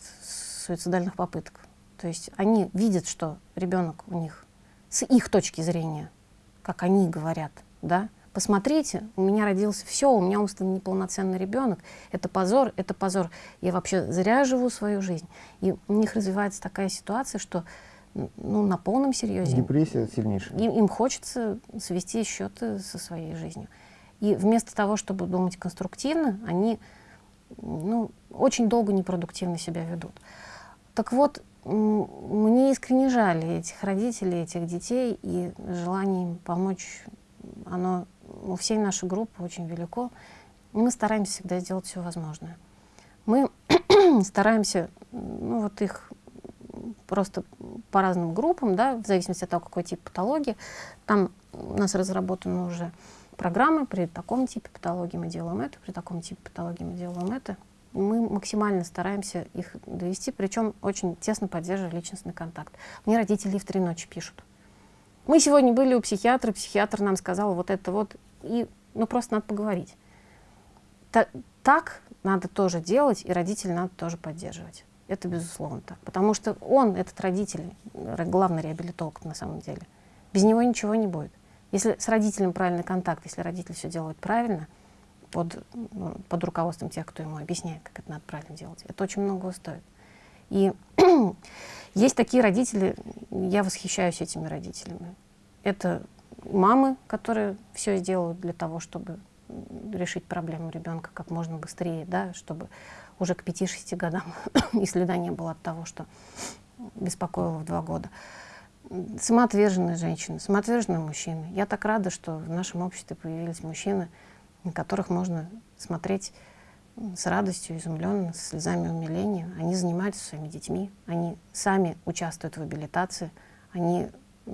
суицидальных попыток. То есть они видят, что ребенок у них с их точки зрения, как они говорят, да, посмотрите, у меня родился все, у меня умственно неполноценный ребенок, это позор, это позор, я вообще зря живу свою жизнь. И у них развивается такая ситуация, что ну, на полном серьезе. Депрессия сильнейшая. Им, им хочется свести счеты со своей жизнью. И вместо того, чтобы думать конструктивно, они ну, очень долго непродуктивно себя ведут. Так вот, мне искренне жаль этих родителей, этих детей, и желание им помочь, оно у всей нашей группы очень велико. Мы стараемся всегда сделать все возможное. Мы стараемся, ну вот их просто по разным группам, да, в зависимости от того, какой тип патологии. Там у нас разработаны уже программы, при таком типе патологии мы делаем это, при таком типе патологии мы делаем это. Мы максимально стараемся их довести, причем очень тесно поддерживая личностный контакт. Мне родители в три ночи пишут. Мы сегодня были у психиатра, психиатр нам сказал вот это вот, и ну просто надо поговорить. Та, так надо тоже делать, и родителей надо тоже поддерживать. Это безусловно так. Потому что он, этот родитель, главный реабилитолог на самом деле, без него ничего не будет. Если с родителем правильный контакт, если родитель все делает правильно, под, ну, под руководством тех, кто ему объясняет, как это надо правильно делать, это очень много стоит. И есть такие родители, я восхищаюсь этими родителями. Это мамы, которые все сделают для того, чтобы решить проблему ребенка как можно быстрее, да, чтобы уже к 5-6 годам и следа не было от того, что беспокоило в два года. Самоотверженные женщины, самоотверженные мужчины. Я так рада, что в нашем обществе появились мужчины, на которых можно смотреть с радостью, изумленно, с слезами умиления. Они занимаются своими детьми, они сами участвуют в абилитации, они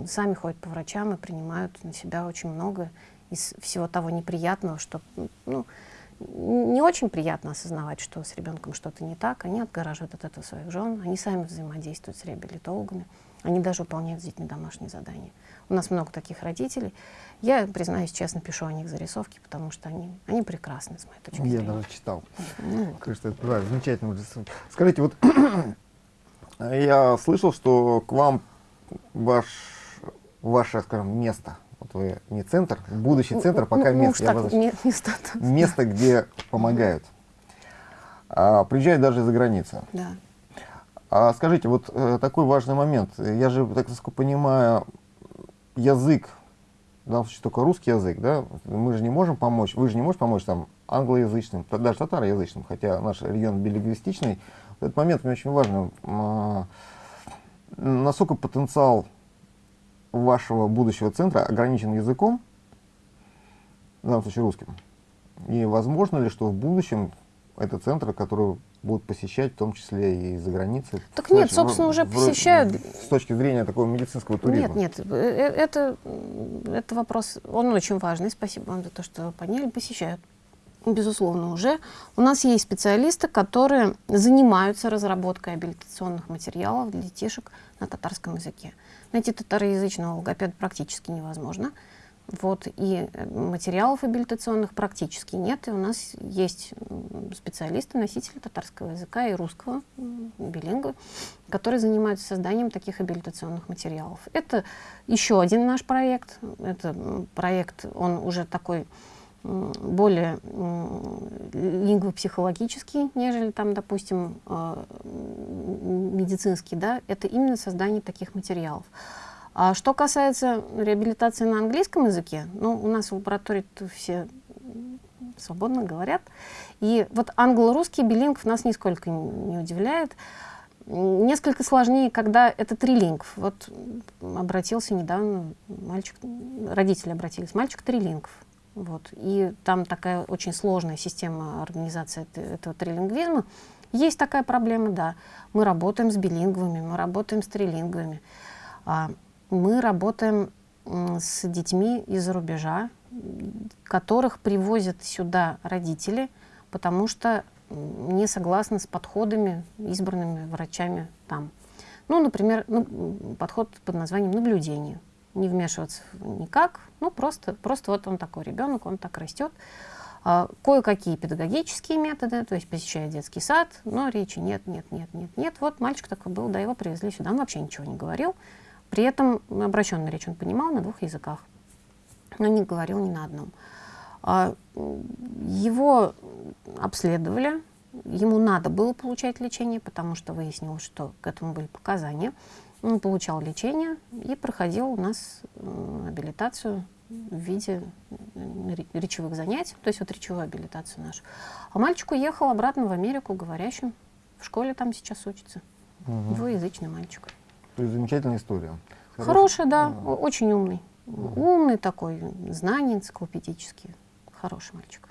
сами ходят по врачам и принимают на себя очень много из всего того неприятного, что ну, не очень приятно осознавать, что с ребенком что-то не так. Они отгораживают от этого своих жен, они сами взаимодействуют с реабилитологами, они даже выполняют с детьми домашние задания. У нас много таких родителей. Я, признаюсь честно, пишу о них зарисовки, потому что они, они прекрасны, с моей точки Я зрения. даже читал. Ну, Кажется, это да, замечательно. Скажите, вот я слышал, что к вам ваш, ваше, скажем, место, вот вы не центр, будущий центр, ну, пока ну, место, я так, место так. место, где помогают. А, приезжают даже из-за границы. Да. А скажите, вот э, такой важный момент. Я же, так понимаю, язык, в данном случае только русский язык, да? Мы же не можем помочь, вы же не можете помочь там англоязычным, даже татароязычным, хотя наш регион билингвистичный. Этот момент мне очень важен. А, насколько потенциал вашего будущего центра ограничен языком, в данном случае русским? И возможно ли, что в будущем это центры, которые будут посещать, в том числе и за границей? Так нет, Знаешь, собственно, в- уже в- посещают. С точки зрения такого медицинского туризма. Нет, нет, э, э, это, это вопрос, он очень важный. Спасибо вам за то, что вы подняли. Посещают, безусловно, уже. У нас есть специалисты, которые занимаются разработкой абилитационных материалов для детишек на татарском языке. Найти татароязычного логопеда практически невозможно. Вот, и э, материалов абилитационных практически нет. И у нас есть специалисты, носители татарского языка и русского, м, билингвы, которые занимаются созданием таких абилитационных материалов. Это еще один наш проект. Это проект, он уже такой более лингвопсихологический, нежели там, допустим, э, медицинский, да, это именно создание таких материалов. А что касается реабилитации на английском языке, ну, у нас в лаборатории все свободно говорят. И вот англо-русский билингв нас нисколько не удивляет. Несколько сложнее, когда это трилингв. Вот обратился недавно мальчик, родители обратились, мальчик трилингв. Вот. И там такая очень сложная система организации эт- этого трилингвизма. Есть такая проблема, да. Мы работаем с билингвами, мы работаем с трилингвами. А, мы работаем с детьми из-за рубежа, которых привозят сюда родители, потому что не согласны с подходами, избранными врачами там. Ну, например, ну, подход под названием наблюдение. Не вмешиваться никак, ну, просто, просто вот он такой ребенок, он так растет. А, Кое-какие педагогические методы, то есть посещает детский сад, но речи нет, нет, нет, нет, нет. Вот мальчик такой был, да, его привезли сюда, он вообще ничего не говорил. При этом обращенную речь он понимал на двух языках, но не говорил ни на одном. А, Его обследовали, ему надо было получать лечение, потому что выяснилось, что к этому были показания. Он получал лечение и проходил у нас абилитацию в виде речевых занятий, то есть вот речевую абилитацию нашу. А мальчик уехал обратно в Америку говорящим, в школе там сейчас учится, Мгм. двуязычный мальчик. То есть замечательная история. Хороший, да, Мгм. о- очень умный. Умный такой, знания энциклопедические. Хороший мальчик.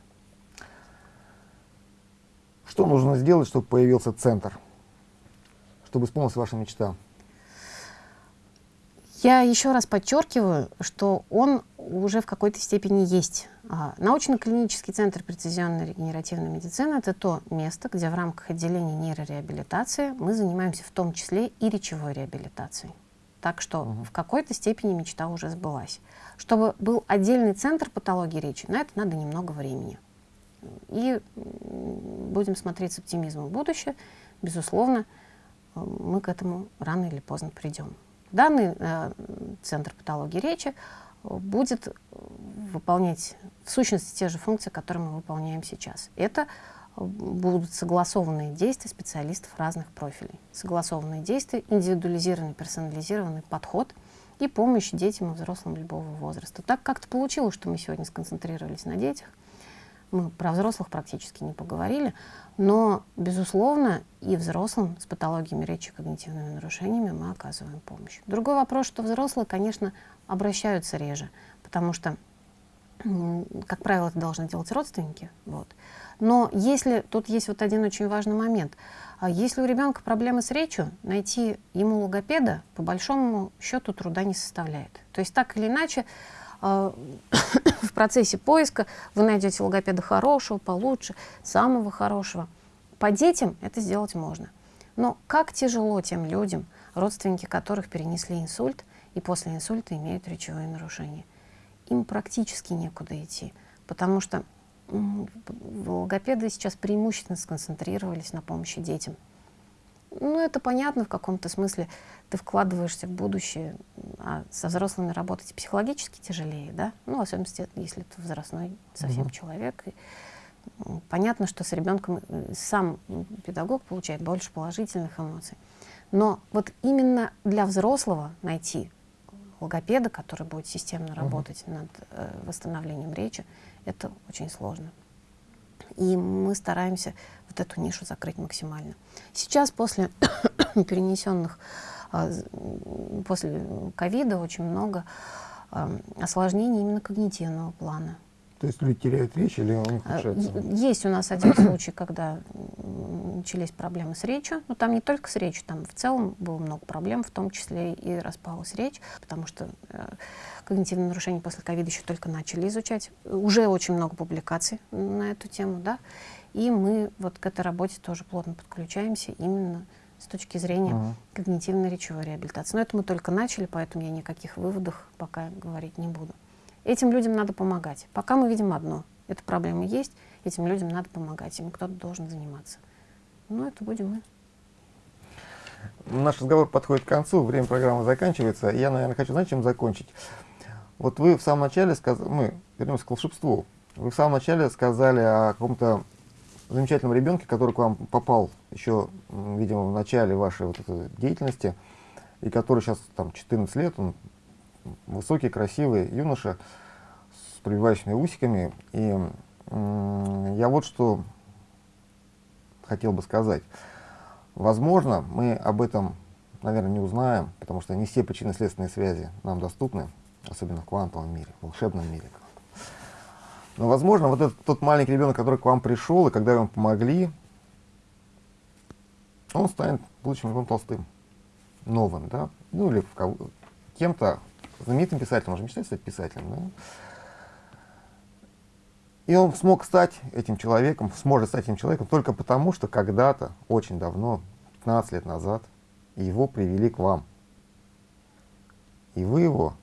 Что нужно сделать, чтобы появился центр? Чтобы исполнилась ваша мечта? Я еще раз подчеркиваю, что он уже в какой-то степени есть. А, Научно-клинический центр прецизионной регенеративной медицины – это то место, где в рамках отделения нейрореабилитации мы занимаемся в том числе и речевой реабилитацией. Так что Мгм. в какой-то степени мечта уже сбылась. Чтобы был отдельный центр патологии речи, на это надо немного времени. И будем смотреть с оптимизмом в будущее. Безусловно, э, мы к этому рано или поздно придем. Данный э, центр патологии речи будет выполнять в сущности те же функции, которые мы выполняем сейчас. Это будут согласованные действия специалистов разных профилей. Согласованные действия, индивидуализированный, персонализированный подход и помощь детям и взрослым любого возраста. Так как-то получилось, что мы сегодня сконцентрировались на детях. Мы про взрослых практически не поговорили, но, безусловно, и взрослым с патологиями речи и когнитивными нарушениями мы оказываем помощь. Другой вопрос, что взрослые, конечно, обращаются реже, потому что, как правило, это должны делать родственники. Вот. Но если, тут есть вот один очень важный момент. А если у ребенка проблемы с речью, найти ему логопеда по большому счету труда не составляет. То есть так или иначе в процессе поиска вы найдете логопеда хорошего, получше, самого хорошего. По детям это сделать можно. Но как тяжело тем людям, родственники которых перенесли инсульт и после инсульта имеют речевые нарушения. Им практически некуда идти, потому что логопеды сейчас преимущественно сконцентрировались на помощи детям. Ну, это понятно в каком-то смысле. Ты вкладываешься в будущее, а со взрослыми работать психологически тяжелее, да? Ну, в особенности, если ты возрастной совсем угу. человек. И, понятно, что с ребенком э, сам педагог получает больше положительных эмоций. Но вот именно для взрослого найти логопеда, который будет системно работать угу. над э, восстановлением речи, это очень сложно. И мы стараемся вот эту нишу закрыть максимально. Сейчас после перенесенных, а, после ковида очень много осложнений именно когнитивного плана. То есть люди теряют речь или он ухудшается? Есть у нас один случай, когда начались проблемы с речью. Но там не только с речью, там в целом было много проблем, в том числе и распалась речь, потому что э, когнитивные нарушения после ковида еще только начали изучать. Уже очень много публикаций на эту тему, да. И мы вот к этой работе тоже плотно подключаемся именно с точки зрения uh -huh. когнитивной речевой реабилитации. Но это мы только начали, поэтому я никаких выводов пока говорить не буду. Этим людям надо помогать. Пока мы видим одно. Эта проблема есть, этим людям надо помогать, им кто-то должен заниматься. Ну, это будем мы. Наш разговор подходит к концу, время программы заканчивается. Я, наверное, хочу, знаете, чем закончить? Вот вы в самом начале сказали, мы вернемся к волшебству. Вы в самом начале сказали о каком-то замечательном ребенке, который к вам попал еще, видимо, в начале вашей вот этой деятельности, и который сейчас там 14 лет, он высокий, красивый юноша с пробивающими усиками. И я вот что хотел бы сказать. Возможно, мы об этом, наверное, не узнаем, потому что не все причинно-следственные связи нам доступны, особенно в квантовом мире, в волшебном мире. Но, возможно, вот этот тот маленький ребенок, который к вам пришел, и когда вы помогли, он станет будущим Львом Толстым, новым, да, ну или кем-то, знаменитым писателем, он же мечтает стать писателем, да? И он смог стать этим человеком, сможет стать этим человеком только потому, что когда-то, очень давно, 15 лет назад, его привели к вам. И вы его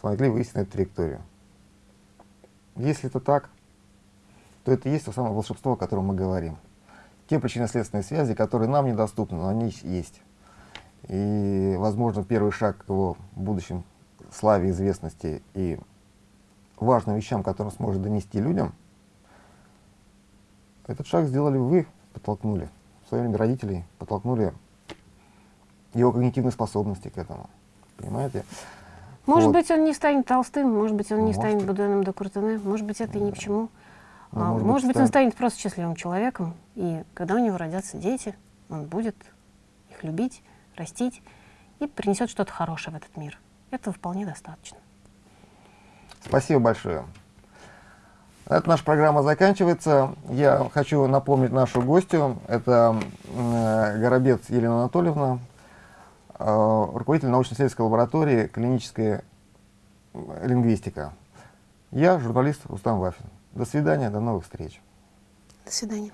смогли эту траекторию. Если это так, то это и есть то самое волшебство, о котором мы говорим. Те причинно-следственные связи, которые нам недоступны, но они есть. И, возможно, первый шаг к его будущем славе, известности и важным вещам, которые он сможет донести людям, этот шаг сделали вы, подтолкнули. В свое время родителей подтолкнули его когнитивные способности к этому. Понимаете? Может вот. быть, он не станет толстым, может быть, он не может. станет Буденом де Куртене, может быть, это и ни к чему. Ну, а, может, может быть, станет... он станет просто счастливым человеком, и когда у него родятся дети, он будет их любить, растить и принесет что-то хорошее в этот мир. Этого вполне достаточно. Спасибо большое. Эта наша программа заканчивается. Я хочу напомнить нашу гостью. Это э, Горобец Елена Анатольевна, руководитель научно-исследовательской лаборатории клиническая лингвистика. Я журналист Рустам Вафин. До свидания, до новых встреч. До свидания.